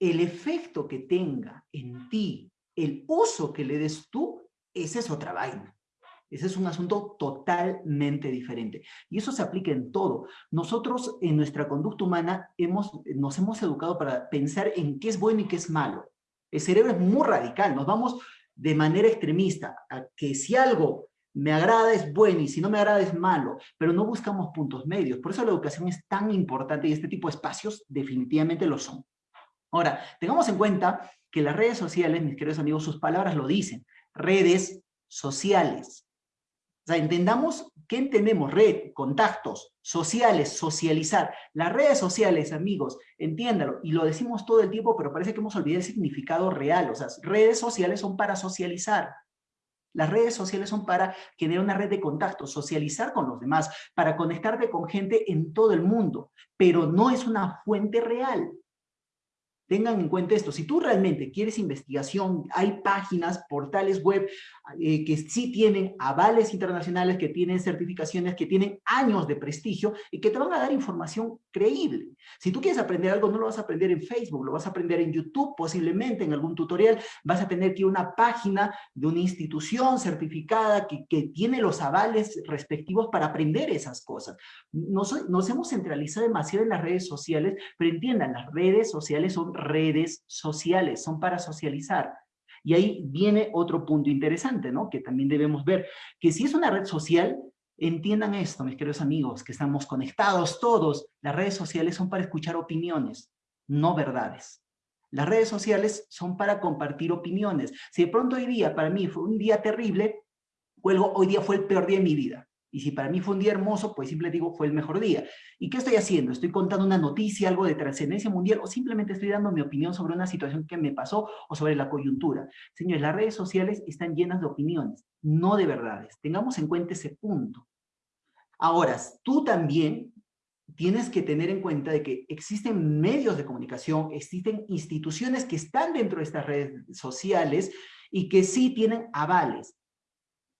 El efecto que tenga en ti, el uso que le des tú, esa es otra vaina. Ese es un asunto totalmente diferente. Y eso se aplica en todo. Nosotros en nuestra conducta humana hemos, nos hemos educado para pensar en qué es bueno y qué es malo. El cerebro es muy radical. Nos vamos de manera extremista a que si algo me agrada es bueno y si no me agrada es malo, pero no buscamos puntos medios. Por eso la educación es tan importante y este tipo de espacios definitivamente lo son. Ahora, tengamos en cuenta que las redes sociales, mis queridos amigos, sus palabras lo dicen, redes sociales. O sea, entendamos qué entendemos, red, contactos, sociales, socializar. Las redes sociales, amigos, entiéndalo, y lo decimos todo el tiempo, pero parece que hemos olvidado el significado real. O sea, redes sociales son para socializar. Las redes sociales son para generar una red de contactos, socializar con los demás, para conectarte con gente en todo el mundo, pero no es una fuente real. Tengan en cuenta esto, si tú realmente quieres investigación, hay páginas, portales web eh, que sí tienen avales internacionales, que tienen certificaciones, que tienen años de prestigio y que te van a dar información creíble. Si tú quieres aprender algo, no lo vas a aprender en Facebook, lo vas a aprender en YouTube, posiblemente en algún tutorial, vas a tener que ir a una página de una institución certificada que, que tiene los avales respectivos para aprender esas cosas. Nos, nos hemos centralizado demasiado en las redes sociales, pero entiendan, las redes sociales son redes sociales, son para socializar. Y ahí viene otro punto interesante, ¿no? Que también debemos ver, que si es una red social, entiendan esto, mis queridos amigos, que estamos conectados todos, las redes sociales son para escuchar opiniones, no verdades. Las redes sociales son para compartir opiniones. Si de pronto hoy día, para mí fue un día terrible, cuelgo, hoy día fue el peor día de mi vida. Y si para mí fue un día hermoso, pues simplemente digo, fue el mejor día. ¿Y qué estoy haciendo? ¿Estoy contando una noticia, algo de trascendencia mundial, o simplemente estoy dando mi opinión sobre una situación que me pasó o sobre la coyuntura? Señores, las redes sociales están llenas de opiniones, no de verdades. Tengamos en cuenta ese punto. Ahora, tú también tienes que tener en cuenta de que existen medios de comunicación, existen instituciones que están dentro de estas redes sociales y que sí tienen avales.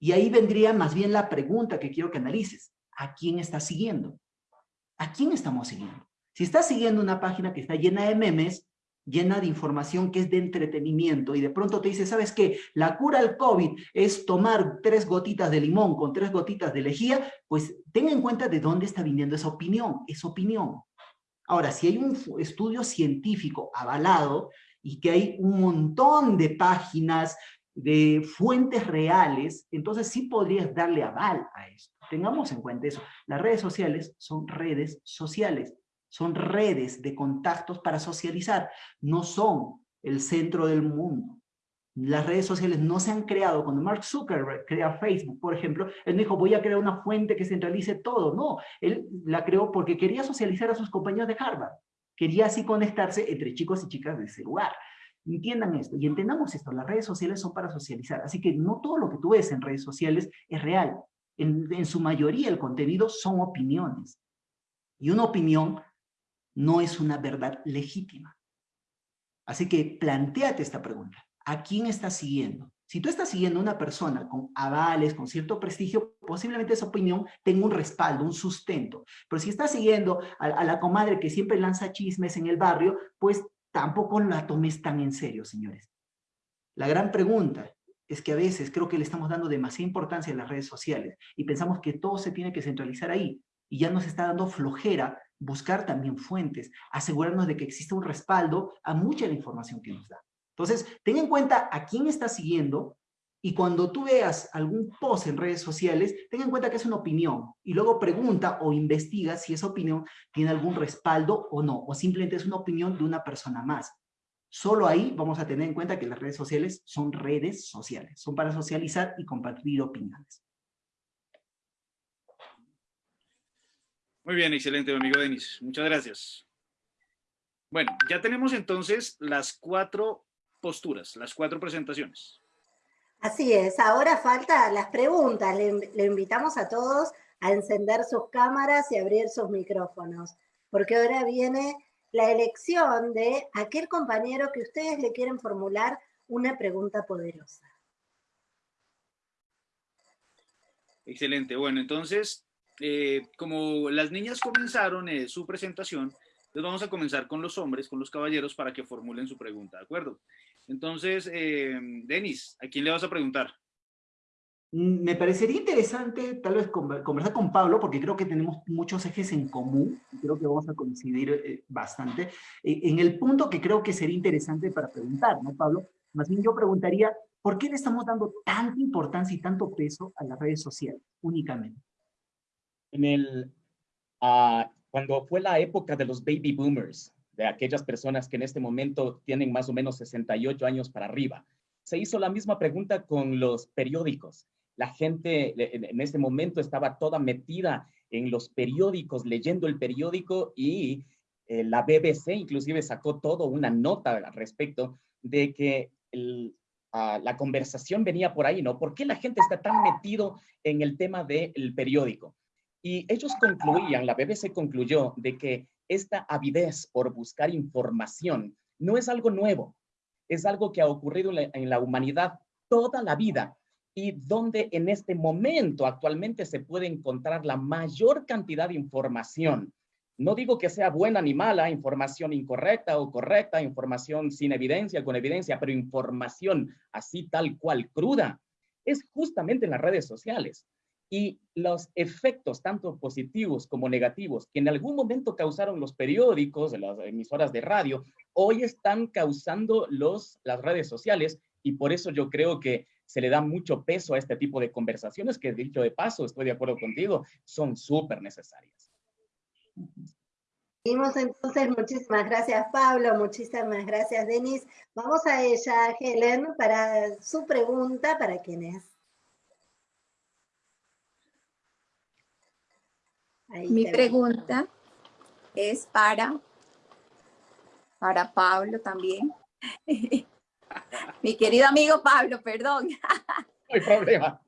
Y ahí vendría más bien la pregunta que quiero que analices. ¿A quién estás siguiendo? ¿A quién estamos siguiendo? Si estás siguiendo una página que está llena de memes, llena de información que es de entretenimiento y de pronto te dice, ¿sabes qué? La cura al COVID es tomar tres gotitas de limón con tres gotitas de lejía, pues tenga en cuenta de dónde está viniendo esa opinión, esa opinión. Ahora, si hay un estudio científico avalado y que hay un montón de páginas de fuentes reales, entonces sí podrías darle aval a esto. Tengamos en cuenta eso. Las redes sociales son redes sociales, son redes de contactos para socializar, no son el centro del mundo. Las redes sociales no se han creado. Cuando Mark Zuckerberg crea Facebook, por ejemplo, él dijo, voy a crear una fuente que centralice todo. No, él la creó porque quería socializar a sus compañeros de Harvard. Quería así conectarse entre chicos y chicas de ese lugar. Entiendan esto y entendamos esto. Las redes sociales son para socializar. Así que no todo lo que tú ves en redes sociales es real. En, en su mayoría el contenido son opiniones. Y una opinión no es una verdad legítima. Así que planteate esta pregunta. ¿A quién estás siguiendo? Si tú estás siguiendo a una persona con avales, con cierto prestigio, posiblemente esa opinión tenga un respaldo, un sustento. Pero si estás siguiendo a, a, la comadre que siempre lanza chismes en el barrio, pues tampoco la tomes tan en serio, señores. La gran pregunta es que a veces creo que le estamos dando demasiada importancia a las redes sociales y pensamos que todo se tiene que centralizar ahí y ya nos está dando flojera buscar también fuentes, asegurarnos de que existe un respaldo a mucha la información que nos da. Entonces, ten en cuenta a quién estás siguiendo y cuando tú veas algún post en redes sociales, ten en cuenta que es una opinión y luego pregunta o investiga si esa opinión tiene algún respaldo o no, o simplemente es una opinión de una persona más. Solo ahí vamos a tener en cuenta que las redes sociales son redes sociales, son para socializar y compartir opiniones. Muy bien, excelente, amigo Denis. Muchas gracias. Bueno, ya tenemos entonces las cuatro posturas, las cuatro presentaciones. Así es, ahora falta las preguntas. Le, invitamos a todos a encender sus cámaras y abrir sus micrófonos, porque ahora viene la elección de aquel compañero que ustedes le quieren formular una pregunta poderosa. Excelente, bueno, entonces, eh, como las niñas comenzaron eh, su presentación, entonces vamos a comenzar con los hombres, con los caballeros, para que formulen su pregunta, ¿de acuerdo? Entonces, eh, Denis, ¿a quién le vas a preguntar? Mm, me parecería interesante tal vez conversar con Pablo, porque creo que tenemos muchos ejes en común, y creo que vamos a coincidir eh, bastante, eh, en el punto que creo que sería interesante para preguntar, ¿no, Pablo? Más bien yo preguntaría, ¿por qué le estamos dando tanta importancia y tanto peso a las redes sociales únicamente? En el, uh, cuando fue la época de los baby boomers, de aquellas personas que en este momento tienen más o menos 68 años para arriba. Se hizo la misma pregunta con los periódicos. La gente en este momento estaba toda metida en los periódicos, leyendo el periódico y eh, la BBC inclusive sacó todo una nota al respecto de que ah, la conversación venía por ahí, ¿no? ¿Por qué la gente está tan metido en el tema del periódico? Y ellos concluían, la BBC concluyó, de que esta avidez por buscar información no es algo nuevo, es algo que ha ocurrido en la humanidad toda la vida y donde en este momento actualmente se puede encontrar la mayor cantidad de información. No digo que sea buena ni mala, información incorrecta o correcta, información sin evidencia, con evidencia, pero información así tal cual cruda, es justamente en las redes sociales y los efectos tanto positivos como negativos que en algún momento causaron los periódicos, las emisoras de radio, hoy están causando los, las redes sociales y por eso yo creo que se le da mucho peso a este tipo de conversaciones que dicho de paso, estoy de acuerdo contigo, son súper necesarias. Seguimos entonces, muchísimas gracias Pablo, muchísimas gracias Denis. Vamos a ella, Helen, para su pregunta, para quienes Mi pregunta es para, para Pablo también. Mi querido amigo Pablo, perdón. No hay problema.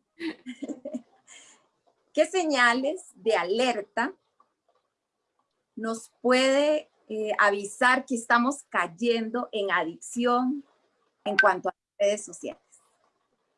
¿Qué señales de alerta nos puede eh, avisar que estamos cayendo en adicción en cuanto a redes sociales?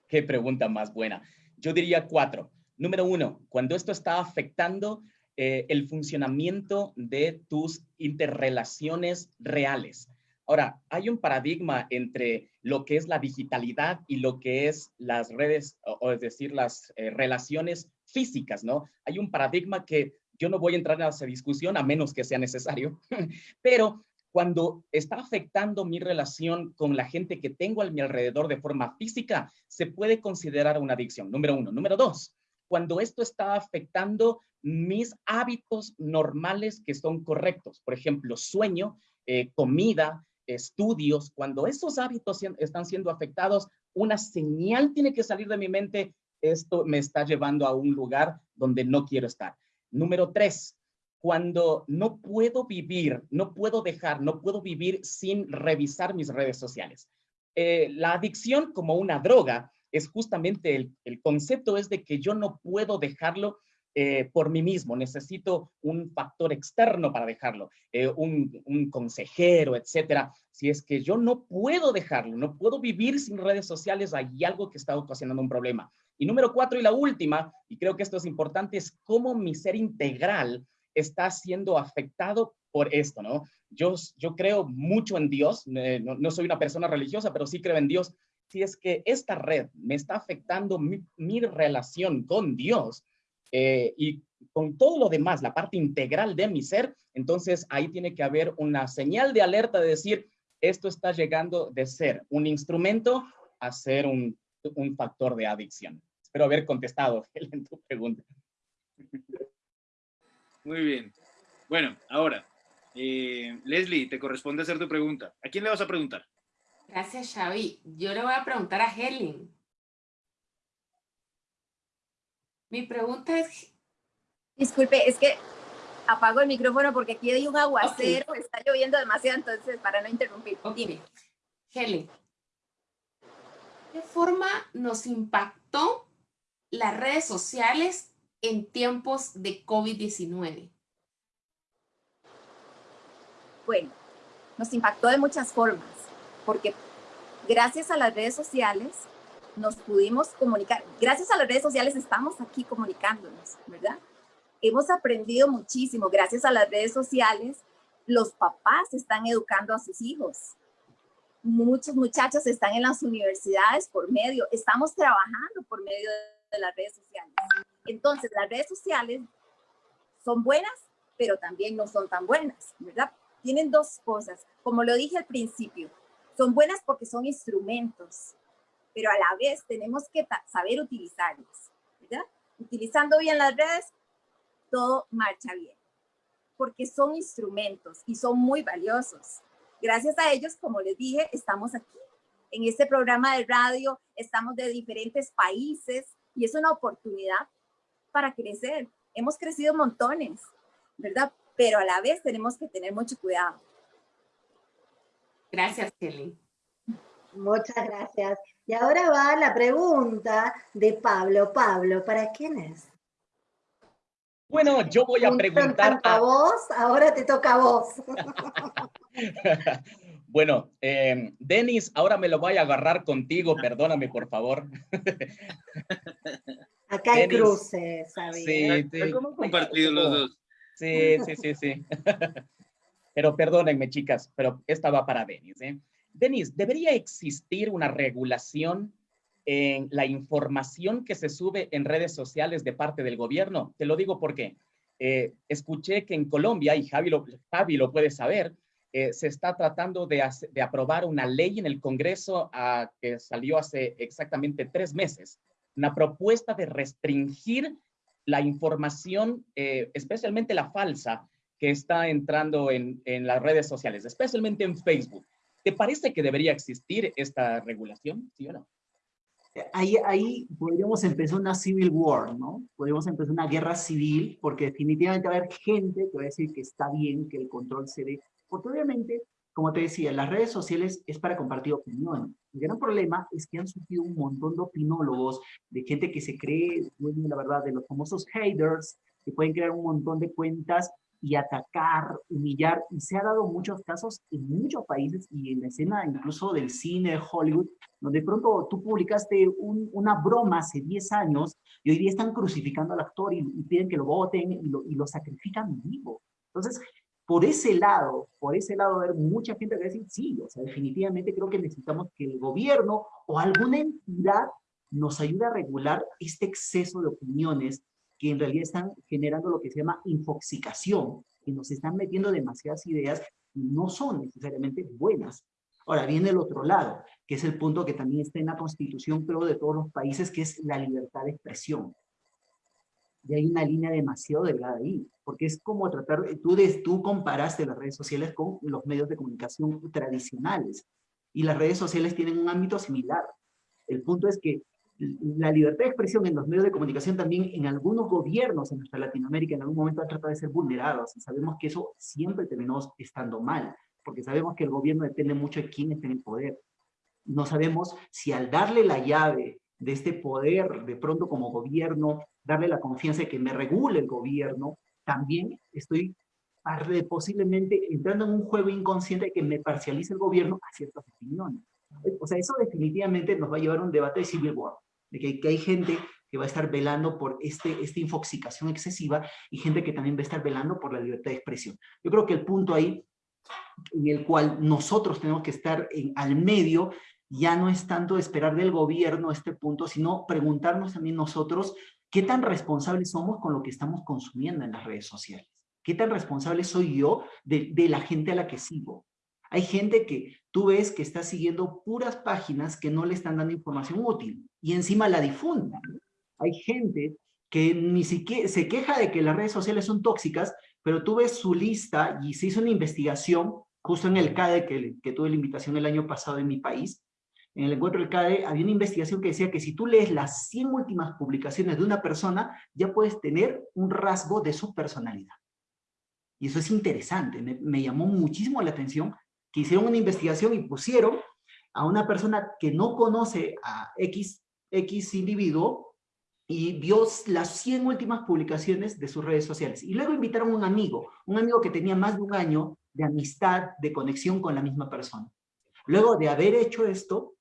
Qué pregunta más buena. Yo diría cuatro. Número uno, cuando esto está afectando eh, el funcionamiento de tus interrelaciones reales. Ahora, hay un paradigma entre lo que es la digitalidad y lo que es las redes, o, es decir, las eh, relaciones físicas, ¿no? Hay un paradigma que yo no voy a entrar en esa discusión a menos que sea necesario, pero cuando está afectando mi relación con la gente que tengo a mi alrededor de forma física, se puede considerar una adicción, número uno. Número dos, cuando esto está afectando mis hábitos normales que son correctos, por ejemplo, sueño, eh, comida, estudios, cuando esos hábitos están siendo afectados, una señal tiene que salir de mi mente, esto me está llevando a un lugar donde no quiero estar. Número tres, cuando no puedo vivir, no puedo dejar, no puedo vivir sin revisar mis redes sociales. Eh, la adicción como una droga es justamente el, el, concepto es de que yo no puedo dejarlo eh, por mí mismo, necesito un factor externo para dejarlo, eh, un, un, consejero, etcétera. Si es que yo no puedo dejarlo, no puedo vivir sin redes sociales, hay algo que está ocasionando un problema. Y número cuatro y la última, y creo que esto es importante, es cómo mi ser integral está siendo afectado por esto, ¿no? Yo, yo creo mucho en Dios, no, soy una persona religiosa, pero sí creo en Dios. Si es que esta red me está afectando mi, relación con Dios eh, y con todo lo demás, la parte integral de mi ser, entonces ahí tiene que haber una señal de alerta de decir, esto está llegando de ser un instrumento a ser un, factor de adicción. Espero haber contestado en tu pregunta. Muy bien. Bueno, ahora, eh, Leslie, te corresponde hacer tu pregunta. ¿A quién le vas a preguntar? Gracias, Xavi. Yo le voy a preguntar a Helen. Mi pregunta es... Disculpe, es que apago el micrófono porque aquí hay un aguacero, está lloviendo demasiado, entonces para no interrumpir. Dime, Helen, ¿qué forma nos impactó las redes sociales en tiempos de COVID-19? Bueno, nos impactó de muchas formas, porque gracias a las redes sociales nos pudimos comunicar. Gracias a las redes sociales estamos aquí comunicándonos, ¿verdad? Hemos aprendido muchísimo. Gracias a las redes sociales, los papás están educando a sus hijos. Muchos muchachos están en las universidades por medio, estamos trabajando por medio de las redes sociales. Entonces, las redes sociales son buenas, pero también no son tan buenas, ¿verdad? Tienen dos cosas. Como lo dije al principio, son buenas porque son instrumentos, pero a la vez tenemos que saber utilizarlos, ¿verdad? Utilizando bien las redes, todo marcha bien, porque son instrumentos y son muy valiosos. Gracias a ellos, como les dije, estamos aquí. En este programa de radio estamos de diferentes países y es una oportunidad para crecer. Hemos crecido montones, ¿verdad? Pero a la vez tenemos que tener mucho cuidado. Gracias, Kelly. Muchas gracias. Y ahora va la pregunta de Pablo. Pablo, ¿para quién es? Bueno, yo voy a preguntar a... vos, ahora te toca a vos. bueno, eh, Denis, ahora me lo voy a agarrar contigo, perdóname por favor. Acá hay cruces, ¿sabes? Sí, sí. ¿Cómo compartido los dos? Sí, sí, sí, sí. pero perdónenme, chicas, pero esta va para Denis. ¿eh? Denis, ¿debería existir una regulación en la información que se sube en redes sociales de parte del gobierno? Te lo digo porque eh, escuché que en Colombia, y Javi lo, Javi lo puede saber, eh, se está tratando de, de, aprobar una ley en el Congreso que salió hace exactamente tres meses, una propuesta de restringir la información, eh, especialmente la falsa, que está entrando en, en, las redes sociales, especialmente en Facebook. ¿Te parece que debería existir esta regulación, sí o no? Ahí, ahí podríamos empezar una civil war, ¿no? Podríamos empezar una guerra civil, porque definitivamente va a haber gente que va a decir que está bien que el control se dé, porque obviamente como te decía, las redes sociales es para compartir opiniones. El gran problema es que han surgido un montón de opinólogos, de gente que se cree, bueno, la verdad, de los famosos haters, que pueden crear un montón de cuentas y atacar, humillar, y se ha dado muchos casos en muchos países y en la escena incluso del cine Hollywood, donde de pronto tú publicaste una broma hace 10 años y hoy día están crucificando al actor y, piden que lo voten y lo, y lo sacrifican vivo. Entonces, por ese lado, por ese lado, haber mucha gente que decir, sí, o sea, definitivamente creo que necesitamos que el gobierno o alguna entidad nos ayude a regular este exceso de opiniones que en realidad están generando lo que se llama infoxicación, que nos están metiendo demasiadas ideas no son necesariamente buenas. Ahora viene el otro lado, que es el punto que también está en la constitución, creo, de todos los países, que es la libertad de expresión. Y hay una línea demasiado delgada ahí, porque es como tratar, tú, tú comparaste las redes sociales con los medios de comunicación tradicionales, y las redes sociales tienen un ámbito similar. El punto es que la libertad de expresión en los medios de comunicación también en algunos gobiernos en nuestra Latinoamérica en algún momento ha tratado de ser vulnerados y sabemos que eso siempre terminó estando mal, porque sabemos que el gobierno depende mucho de quién está en el poder. No sabemos si al darle la llave de este poder, de pronto como gobierno, darle la confianza de que me regule el gobierno, también estoy posiblemente entrando en un juego inconsciente de que me parcialice el gobierno a ciertas opiniones. O sea, eso definitivamente nos va a llevar a un debate de civil war de que, hay gente que va a estar velando por este, esta infoxicación excesiva y gente que también va a estar velando por la libertad de expresión. Yo creo que el punto ahí en el cual nosotros tenemos que estar en, al medio ya no es tanto esperar del gobierno este punto, sino preguntarnos también nosotros qué tan responsables somos con lo que estamos consumiendo en las redes sociales. ¿Qué tan responsable soy yo de, de la gente a la que sigo? Hay gente que tú ves que está siguiendo puras páginas que no le están dando información útil y encima la difunden. Hay gente que ni siquiera se queja de que las redes sociales son tóxicas, pero tú ves su lista y se hizo una investigación justo en el CADE, que, que tuve la invitación el año pasado en mi país, en el encuentro del CADE había una investigación que decía que si tú lees las 100 últimas publicaciones de una persona, ya puedes tener un rasgo de su personalidad. Y eso es interesante, me, me llamó muchísimo la atención que hicieron una investigación y pusieron a una persona que no conoce a X, X individuo y vio las 100 últimas publicaciones de sus redes sociales. Y luego invitaron a un amigo, un amigo que tenía más de un año de amistad, de conexión con la misma persona. Luego de haber hecho esto,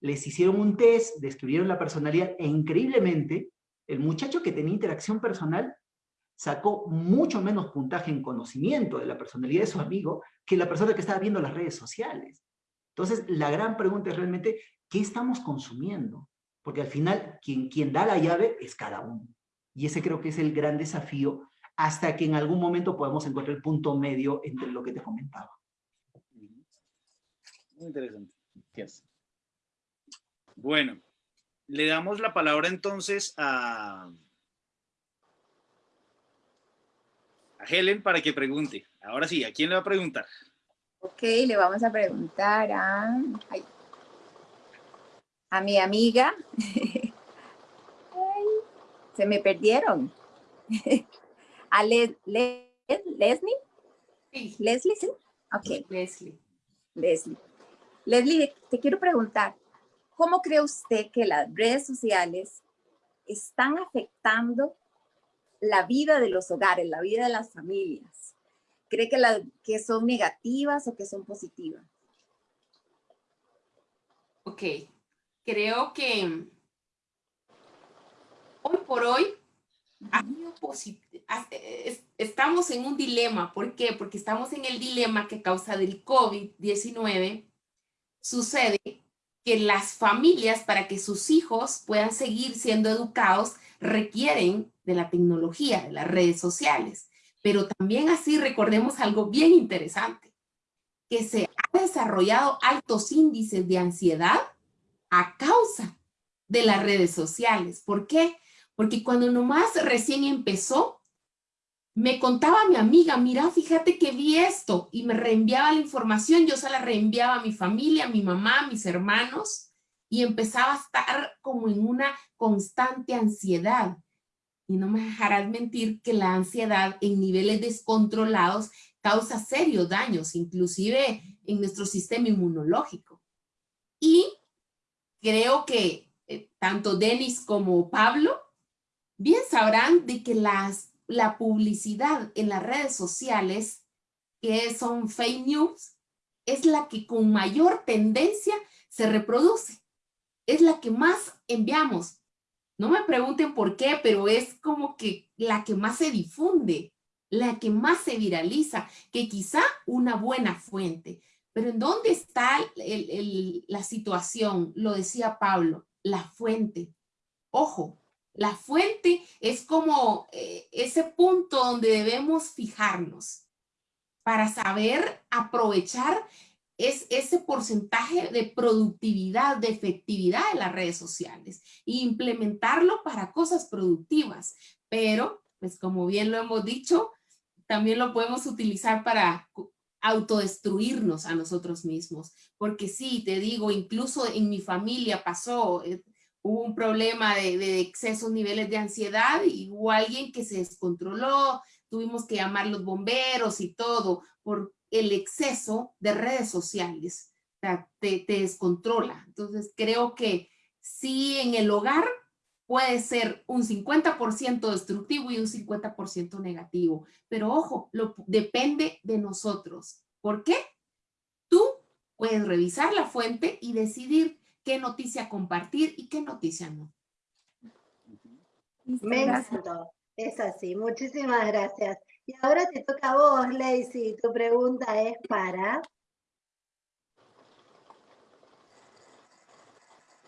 les hicieron un test, describieron la personalidad e increíblemente, el muchacho que tenía interacción personal sacó mucho menos puntaje en conocimiento de la personalidad de su amigo que la persona que estaba viendo las redes sociales. Entonces, la gran pregunta es realmente, ¿qué estamos consumiendo? Porque al final, quien, quien da la llave es cada uno. Y ese creo que es el gran desafío hasta que en algún momento podamos encontrar el punto medio entre lo que te comentaba. Muy interesante. Bueno, le damos la palabra entonces a a Helen para que pregunte. Ahora sí, ¿a quién le va a preguntar? Ok, le vamos a preguntar a, a mi amiga. se me perdieron. a Leslie. Leslie, ¿sí? Ok. Leslie. Leslie. Leslie, te quiero preguntar, ¿cómo cree usted que las redes sociales están afectando la vida de los hogares, la vida de las familias? ¿Cree que, la, que son negativas o que son positivas? Ok, creo que hoy por hoy estamos en un dilema. ¿Por qué? Porque estamos en el dilema que a causa del COVID-19 sucede que las familias, para que sus hijos puedan seguir siendo educados, requieren de la tecnología, de las redes sociales. Pero también así recordemos algo bien interesante, que se ha desarrollado altos índices de ansiedad a causa de las redes sociales. ¿Por qué? Porque cuando nomás recién empezó, me contaba mi amiga, mira, fíjate que vi esto y me reenviaba la información, yo se la reenviaba a mi familia, a mi mamá, a mis hermanos y empezaba a estar como en una constante ansiedad. Y no me dejarás mentir que la ansiedad en niveles descontrolados causa serios daños, inclusive en nuestro sistema inmunológico. Y creo que eh, tanto Denis como Pablo bien sabrán de que las, la publicidad en las redes sociales, que son fake news, es la que con mayor tendencia se reproduce es la que más enviamos. No me pregunten por qué, pero es como que la que más se difunde, la que más se viraliza, que quizá una buena fuente. Pero ¿en dónde está la situación? Lo decía Pablo, la fuente. Ojo, la fuente es como eh, ese punto donde debemos fijarnos para saber aprovechar es ese porcentaje de productividad, de efectividad de las redes sociales e implementarlo para cosas productivas. Pero, pues como bien lo hemos dicho, también lo podemos utilizar para autodestruirnos a nosotros mismos. Porque sí, te digo, incluso en mi familia pasó, eh, hubo un problema de, excesos niveles de ansiedad y hubo alguien que se descontroló, tuvimos que llamar los bomberos y todo por el exceso de redes sociales. O sea, te, te descontrola. Entonces creo que sí en el hogar puede ser un 50% destructivo y un 50% negativo. Pero ojo, lo, depende de nosotros. ¿Por qué? Tú puedes revisar la fuente y decidir qué noticia compartir y qué noticia no. Me encantó. Es así. Muchísimas gracias. Y ahora te toca a vos, Lacey. Tu pregunta es para...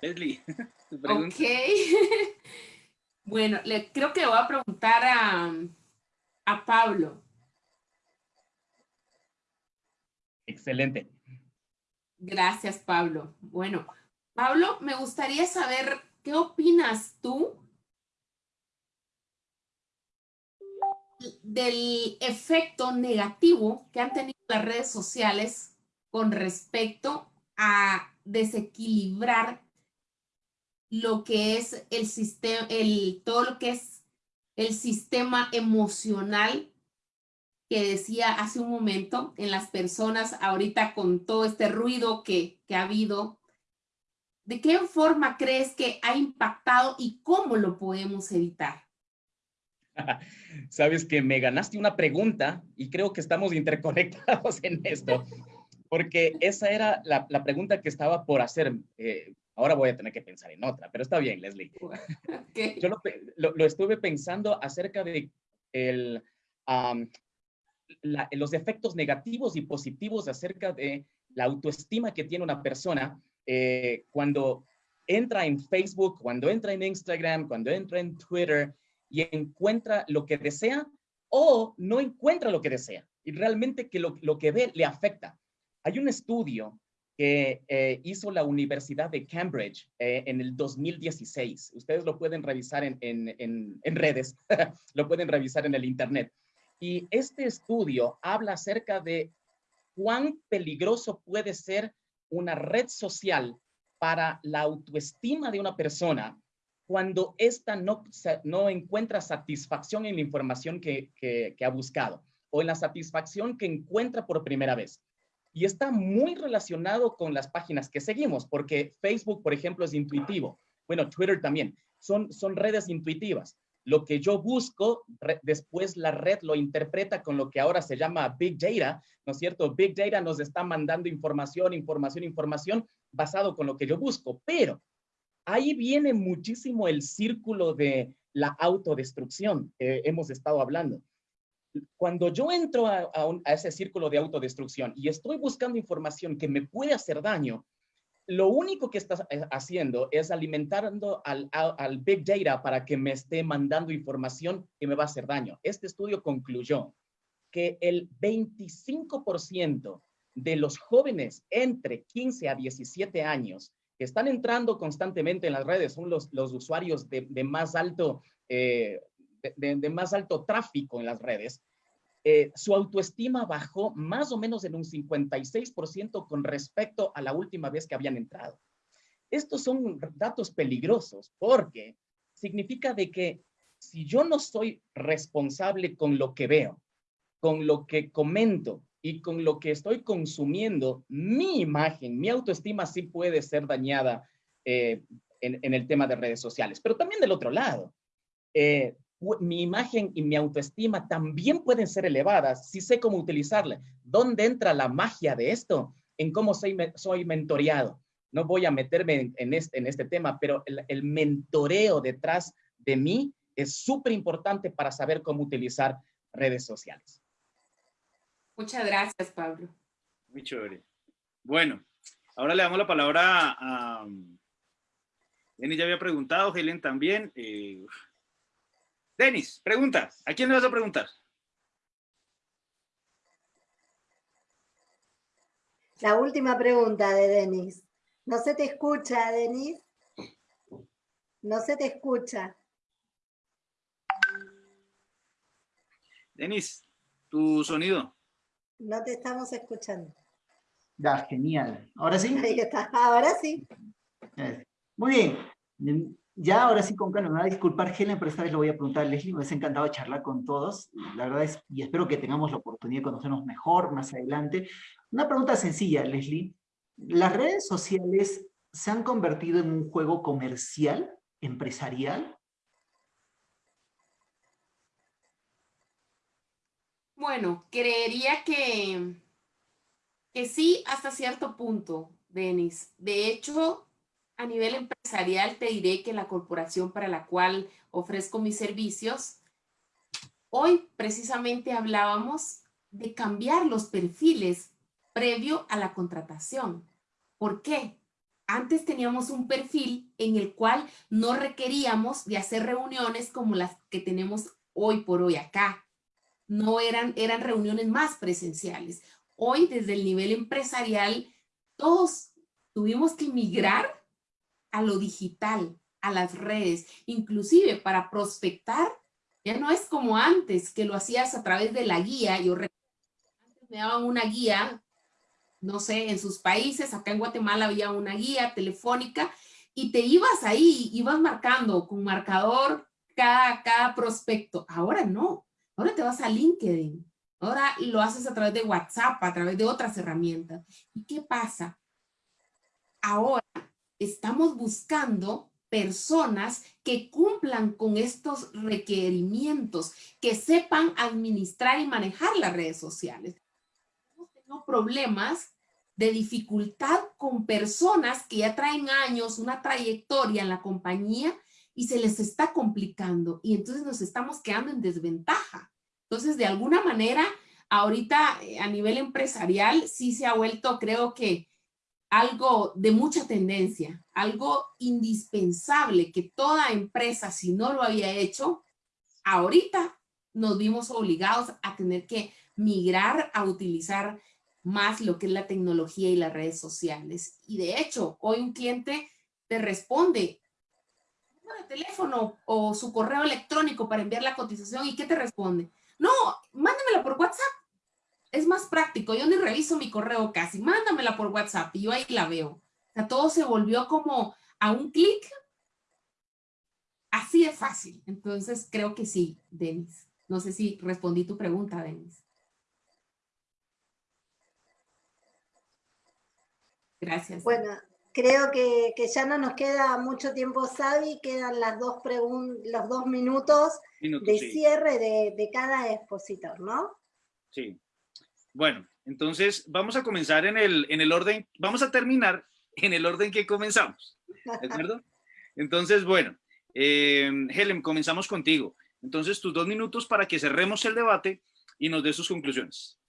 Leslie, Ok. bueno, le, creo que voy a preguntar a, a Pablo. Excelente. Gracias, Pablo. Bueno, Pablo, me gustaría saber qué opinas tú del efecto negativo que han tenido las redes sociales con respecto a desequilibrar lo que es el sistema, el, todo lo que es el sistema emocional que decía hace un momento en las personas ahorita con todo este ruido que, que ha habido. ¿De qué forma crees que ha impactado y cómo lo podemos evitar? Sabes que me ganaste una pregunta y creo que estamos interconectados en esto, porque esa era la, la pregunta que estaba por hacer. Eh, ahora voy a tener que pensar en otra, pero está bien, Leslie. Yo lo, lo, estuve pensando acerca de el, los efectos negativos y positivos acerca de la autoestima que tiene una persona eh, cuando entra en Facebook, cuando entra en Instagram, cuando entra en Twitter y encuentra lo que desea o no encuentra lo que desea y realmente que lo, lo que ve le afecta. Hay un estudio que eh, hizo la Universidad de Cambridge eh, en el 2016. Ustedes lo pueden revisar en, en, en, redes, lo pueden revisar en el Internet. Y este estudio habla acerca de cuán peligroso puede ser una red social para la autoestima de una persona cuando ésta no, encuentra satisfacción en la información que, que, ha buscado o en la satisfacción que encuentra por primera vez. Y está muy relacionado con las páginas que seguimos, porque Facebook, por ejemplo, es intuitivo. Bueno, Twitter también. Son, son redes intuitivas. Lo que yo busco, después la red lo interpreta con lo que ahora se llama Big Data, ¿no es cierto? Big Data nos está mandando información, información, información basado con lo que yo busco, pero ahí viene muchísimo el círculo de la autodestrucción que hemos estado hablando. Cuando yo entro a, ese círculo de autodestrucción y estoy buscando información que me puede hacer daño, lo único que estás eh, haciendo es alimentando al, Big Data para que me esté mandando información que me va a hacer daño. Este estudio concluyó que el 25% de los jóvenes entre 15 a 17 años que están entrando constantemente en las redes son los, los usuarios de, de más alto, eh, de, más alto tráfico en las redes, eh, su autoestima bajó más o menos en un 56% con respecto a la última vez que habían entrado. Estos son datos peligrosos porque significa de que si yo no soy responsable con lo que veo, con lo que comento, y con lo que estoy consumiendo, mi imagen, mi autoestima sí puede ser dañada eh, en, el tema de redes sociales. Pero también del otro lado, eh, mi imagen y mi autoestima también pueden ser elevadas si sé cómo utilizarla. ¿Dónde entra la magia de esto? En cómo soy, soy mentoreado. No voy a meterme en, este, en este tema, pero el, el mentoreo detrás de mí es súper importante para saber cómo utilizar redes sociales. Muchas gracias, Pablo. Muy chévere. Bueno, ahora le damos la palabra a... Denis ya había preguntado, Helen también. Eh... Denis, pregunta. ¿A quién le vas a preguntar? La última pregunta de Denis. No se te escucha, Denis. No se te escucha. Denis, tu sonido. No te estamos escuchando. Ya, genial. ¿Ahora sí? Ahí está, ahora sí. Muy bien. Ya, ahora sí, con calma, me va a disculpar Helen, pero esta vez lo voy a preguntar a Leslie, me ha encantado charlar con todos, la verdad es, y espero que tengamos la oportunidad de conocernos mejor más adelante. Una pregunta sencilla, Leslie. ¿Las redes sociales se han convertido en un juego comercial, empresarial? Bueno, creería que, que sí hasta cierto punto, Denis. De hecho, a nivel empresarial te diré que la corporación para la cual ofrezco mis servicios, hoy precisamente hablábamos de cambiar los perfiles previo a la contratación. ¿Por qué? Antes teníamos un perfil en el cual no requeríamos de hacer reuniones como las que tenemos hoy por hoy acá. No eran, eran reuniones más presenciales. Hoy desde el nivel empresarial todos tuvimos que migrar a lo digital, a las redes, inclusive para prospectar, ya no es como antes que lo hacías a través de la guía. Yo antes me daban una guía, no sé, en sus países, acá en Guatemala había una guía telefónica y te ibas ahí, ibas marcando con marcador cada, cada prospecto. Ahora no, ahora te vas a LinkedIn, ahora lo haces a través de WhatsApp, a través de otras herramientas. ¿Y qué pasa? Ahora estamos buscando personas que cumplan con estos requerimientos, que sepan administrar y manejar las redes sociales. Tenido problemas de dificultad con personas que ya traen años, una trayectoria en la compañía y se les está complicando y entonces nos estamos quedando en desventaja. Entonces, de alguna manera, ahorita eh, a nivel empresarial sí se ha vuelto, creo que algo de mucha tendencia, algo indispensable que toda empresa, si no lo había hecho, ahorita nos vimos obligados a tener que migrar a utilizar más lo que es la tecnología y las redes sociales. Y de hecho, hoy un cliente te responde de teléfono o su correo electrónico para enviar la cotización y ¿qué te responde? No, mándamela por WhatsApp es más práctico, yo ni reviso mi correo casi, mándamela por WhatsApp y yo ahí la veo. O sea, todo se volvió como a un clic, así de fácil. Entonces, creo que sí, Denis. No sé si respondí tu pregunta, Denis. Gracias. Bueno, creo que, ya no nos queda mucho tiempo, Sabi, quedan las dos los dos minutos, de cierre de, de cada expositor, ¿no? Sí. Bueno, entonces vamos a comenzar en el, en el orden, vamos a terminar en el orden que comenzamos, ¿de acuerdo? Entonces, bueno, eh, Helen, comenzamos contigo. Entonces, tus dos minutos para que cerremos el debate y nos dé sus conclusiones.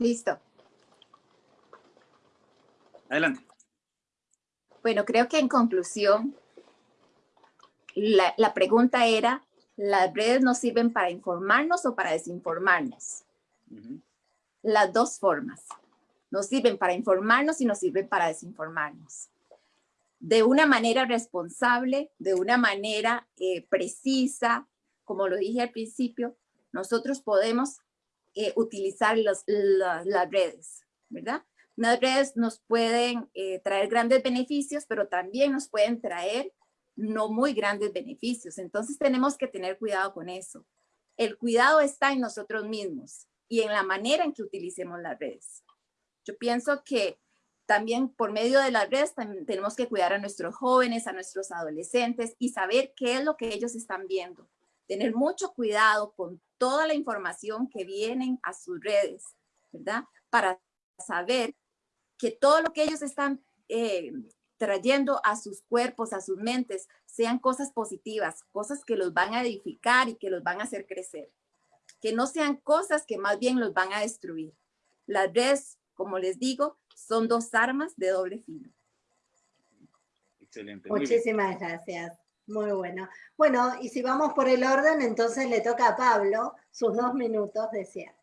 Listo. Adelante. Bueno, creo que en conclusión, la, pregunta era, ¿las redes nos sirven para informarnos o para desinformarnos? Las dos formas. Nos sirven para informarnos y nos sirven para desinformarnos. De una manera responsable, de una manera eh, precisa, como lo dije al principio, nosotros podemos eh, utilizar las redes, ¿verdad? Las redes nos pueden eh, traer grandes beneficios, pero también nos pueden traer no muy grandes beneficios. Entonces tenemos que tener cuidado con eso. El cuidado está en nosotros mismos y en la manera en que utilicemos las redes. Yo pienso que también por medio de las redes tenemos que cuidar a nuestros jóvenes, a nuestros adolescentes y saber qué es lo que ellos están viendo. Tener mucho cuidado con toda la información que vienen a sus redes, ¿verdad? Para saber que todo lo que ellos están eh, trayendo a sus cuerpos, a sus mentes, sean cosas positivas, cosas que los van a edificar y que los van a hacer crecer. Que no sean cosas que más bien los van a destruir. Las redes, como les digo, son dos armas de doble filo. Excelente. Muchísimas gracias. Muy bueno. Bueno, y si vamos por el orden, entonces le toca a Pablo sus dos minutos de cierre.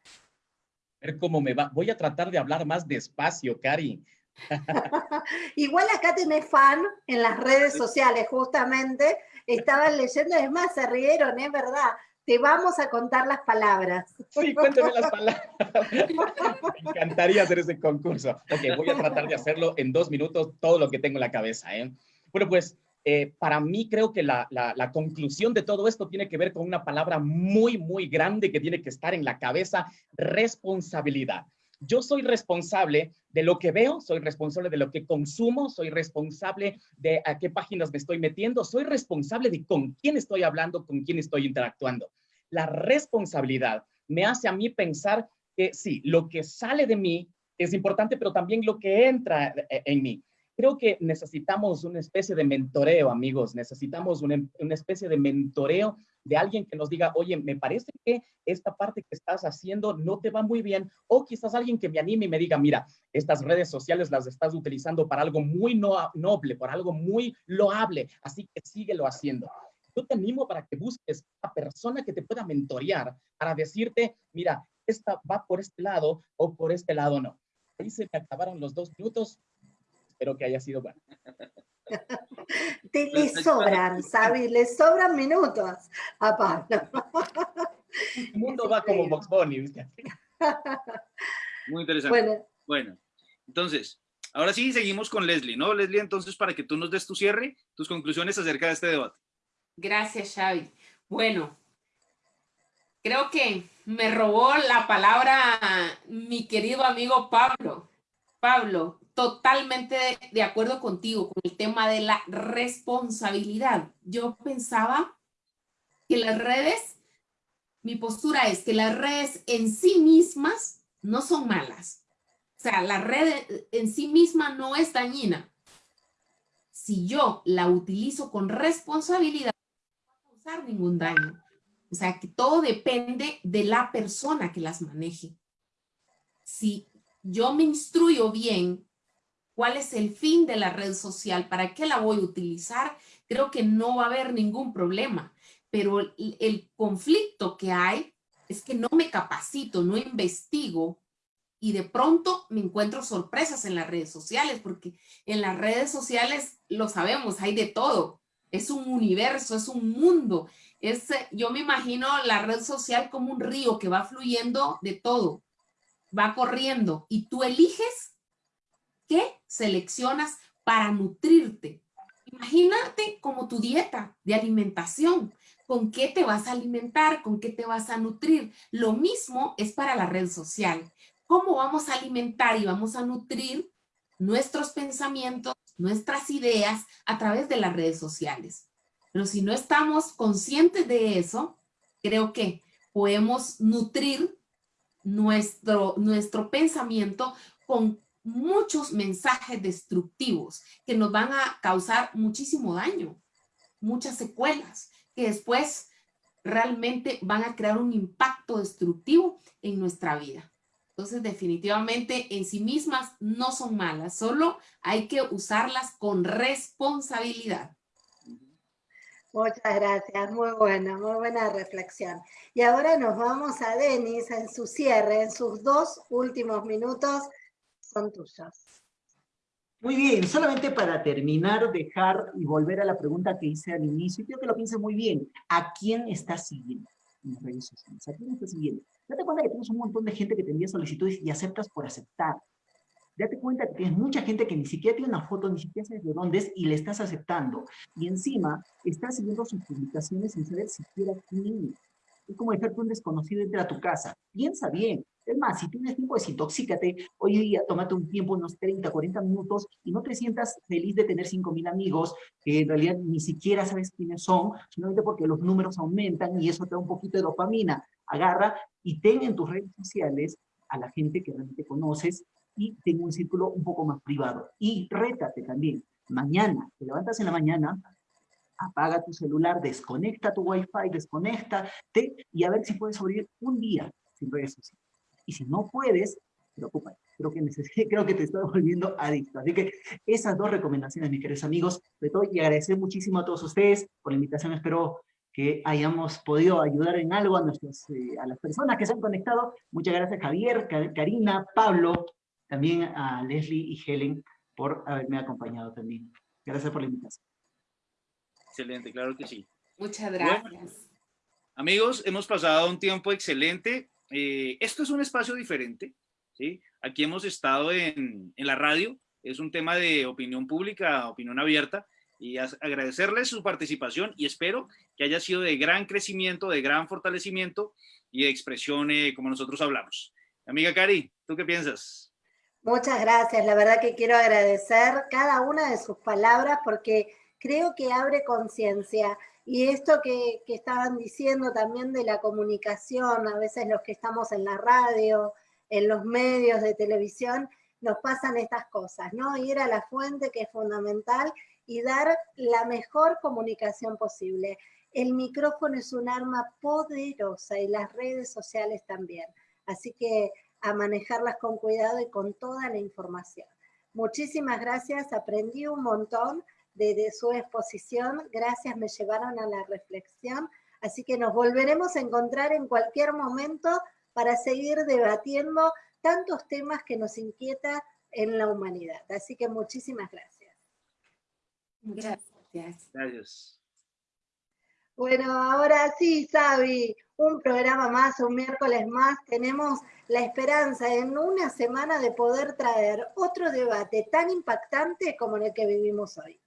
A ver cómo me va. Voy a tratar de hablar más despacio, Cari. Igual acá tenés fan en las redes sociales, justamente. Estaban leyendo, es más, se rieron, es verdad. Te vamos a contar las palabras. Sí, cuéntame las palabras. Me encantaría hacer ese concurso. Ok, voy a tratar de hacerlo en dos minutos, todo lo que tengo en la cabeza. ¿eh? Bueno, pues eh, para mí creo que la, la, conclusión de todo esto tiene que ver con una palabra muy, muy grande que tiene que estar en la cabeza, responsabilidad. Yo soy responsable de lo que veo, soy responsable de lo que consumo, soy responsable de a qué páginas me estoy metiendo, soy responsable de con quién estoy hablando, con quién estoy interactuando. La responsabilidad me hace a mí pensar que sí, lo que sale de mí es importante, pero también lo que entra eh, en mí creo que necesitamos una especie de mentoreo, amigos. Necesitamos una, una, especie de mentoreo de alguien que nos diga, oye, me parece que esta parte que estás haciendo no te va muy bien. O quizás alguien que me anime y me diga, mira, estas redes sociales las estás utilizando para algo muy no, noble, para algo muy loable. Así que síguelo haciendo. Yo te animo para que busques a persona que te pueda mentorear, para decirte, mira, esta va por este lado o por este lado no. Ahí se me acabaron los dos minutos espero que haya sido bueno. Te le sobran, ¿sabes? Le sobran minutos a Pablo. El mundo va como Box Bunny, ¿viste? Muy interesante. Bueno. entonces, ahora sí seguimos con Leslie, ¿no? Leslie, entonces, para que tú nos des tu cierre, tus conclusiones acerca de este debate. Gracias, Xavi. Bueno, creo que me robó la palabra mi querido amigo Pablo. Pablo, totalmente de, acuerdo contigo con el tema de la responsabilidad. Yo pensaba que las redes, mi postura es que las redes en sí mismas no son malas. O sea, la red en sí misma no es dañina. Si yo la utilizo con responsabilidad, no va a causar ningún daño. O sea, que todo depende de la persona que las maneje. Si yo me instruyo bien cuál es el fin de la red social, para qué la voy a utilizar, creo que no va a haber ningún problema. Pero el, conflicto que hay es que no me capacito, no investigo y de pronto me encuentro sorpresas en las redes sociales, porque en las redes sociales lo sabemos, hay de todo. Es un universo, es un mundo. Es, yo me imagino la red social como un río que va fluyendo de todo, va corriendo y tú eliges qué seleccionas para nutrirte. Imagínate como tu dieta de alimentación. ¿Con qué te vas a alimentar? ¿Con qué te vas a nutrir? Lo mismo es para la red social. ¿Cómo vamos a alimentar y vamos a nutrir nuestros pensamientos, nuestras ideas a través de las redes sociales? Pero si no estamos conscientes de eso, creo que podemos nutrir nuestro, nuestro pensamiento con muchos mensajes destructivos que nos van a causar muchísimo daño, muchas secuelas, que después realmente van a crear un impacto destructivo en nuestra vida. Entonces, definitivamente en sí mismas no son malas, solo hay que usarlas con responsabilidad. Muchas gracias, muy buena, muy buena reflexión. Y ahora nos vamos a Denis en su cierre, en sus dos últimos minutos son tuyas. Muy bien, solamente para terminar, dejar y volver a la pregunta que hice al inicio, quiero que lo piense muy bien. ¿A quién estás siguiendo en las redes sociales? ¿A quién estás siguiendo? Date cuenta que tienes un montón de gente que te envía solicitudes y aceptas por aceptar. Date cuenta que tienes mucha gente que ni siquiera tiene una foto, ni siquiera sabes de dónde es y le estás aceptando. Y encima, estás siguiendo sus publicaciones sin saber siquiera quién es. Es como dejarte un desconocido entre a tu casa. Piensa bien, es más, si tienes tiempo, desintoxícate. Hoy día, tómate un tiempo, unos 30, 40 minutos, y no te sientas feliz de tener 5.000 amigos, que en realidad ni siquiera sabes quiénes son, solamente porque los números aumentan y eso te da un poquito de dopamina. Agarra y ten en tus redes sociales a la gente que realmente conoces y ten un círculo un poco más privado. Y rétate también. Mañana, te levantas en la mañana, apaga tu celular, desconecta tu wifi, desconectate y a ver si puedes sobrevivir un día sin redes sociales. Y si no puedes, preocúpate. creo que, creo que te estoy volviendo adicto. Así que esas dos recomendaciones, mis queridos amigos, de todo, y agradecer muchísimo a todos ustedes por la invitación, espero que hayamos podido ayudar en algo a, nuestros, eh, a las personas que se han conectado. Muchas gracias Javier, Karina, Pablo, también a Leslie y Helen por haberme acompañado también. Gracias por la invitación. Excelente, claro que sí. Muchas gracias. amigos, hemos pasado un tiempo excelente. Eh, esto es un espacio diferente. ¿sí? Aquí hemos estado en, en, la radio. Es un tema de opinión pública, opinión abierta. Y agradecerles su participación y espero que haya sido de gran crecimiento, de gran fortalecimiento y de expresión eh, como nosotros hablamos. Amiga Cari, ¿tú qué piensas? Muchas gracias. La verdad que quiero agradecer cada una de sus palabras porque creo que abre conciencia. Y esto que, estaban diciendo también de la comunicación, a veces los que estamos en la radio, en los medios de televisión, nos pasan estas cosas, ¿no? Ir a la fuente que es fundamental y dar la mejor comunicación posible. El micrófono es un arma poderosa y las redes sociales también. Así que a manejarlas con cuidado y con toda la información. Muchísimas gracias, aprendí un montón de, su exposición. Gracias, me llevaron a la reflexión. Así que nos volveremos a encontrar en cualquier momento para seguir debatiendo tantos temas que nos inquieta en la humanidad. Así que muchísimas gracias. Gracias. Gracias. Bueno, ahora sí, Sabi, un programa más, un miércoles más. Tenemos la esperanza en una semana de poder traer otro debate tan impactante como el que vivimos hoy.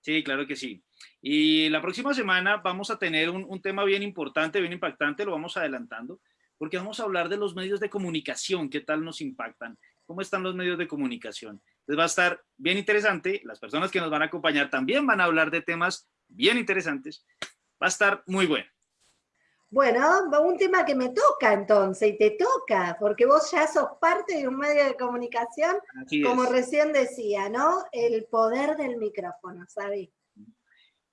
Sí, claro que sí. Y la próxima semana vamos a tener un, tema bien importante, bien impactante, lo vamos adelantando, porque vamos a hablar de los medios de comunicación, qué tal nos impactan, cómo están los medios de comunicación. Entonces va a estar bien interesante, las personas que nos van a acompañar también van a hablar de temas bien interesantes, va a estar muy bueno. Bueno, un tema que me toca entonces, y te toca, porque vos ya sos parte de un medio de comunicación, como recién decía, ¿no? El poder del micrófono, ¿sabes?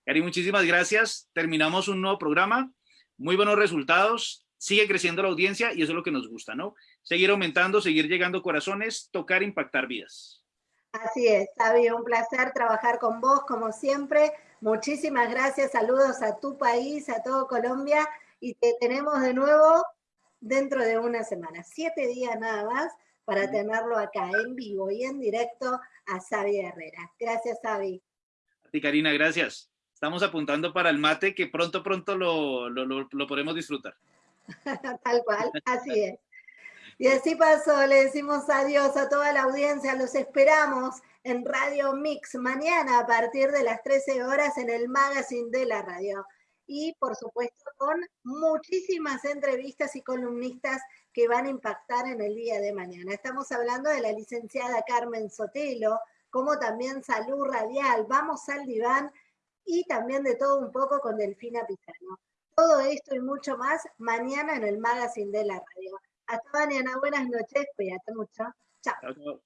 Cari, muchísimas gracias. Terminamos un nuevo programa, muy buenos resultados, sigue creciendo la audiencia y eso es lo que nos gusta, ¿no? Seguir aumentando, seguir llegando corazones, tocar, impactar vidas. Así es, Xavi, un placer trabajar con vos como siempre. Muchísimas gracias, saludos a tu país, a todo Colombia y te tenemos de nuevo dentro de una semana, siete días nada más para tenerlo acá en vivo y en directo a Xavi Herrera. Gracias, Xavi. A ti, Karina, gracias. Estamos apuntando para el mate que pronto, pronto lo, lo podremos disfrutar. Tal cual, así es. Y así pasó, le decimos adiós a toda la audiencia, los esperamos en Radio Mix mañana a partir de las 13 horas en el magazine de la radio y por supuesto con muchísimas entrevistas y columnistas que van a impactar en el día de mañana. Estamos hablando de la licenciada Carmen Sotelo, como también Salud Radial, Vamos al Diván y también de todo un poco con Delfina Pizano. Todo esto y mucho más mañana en el Magazine de la Radio. Hasta mañana, buenas noches, cuídate mucho. Chao.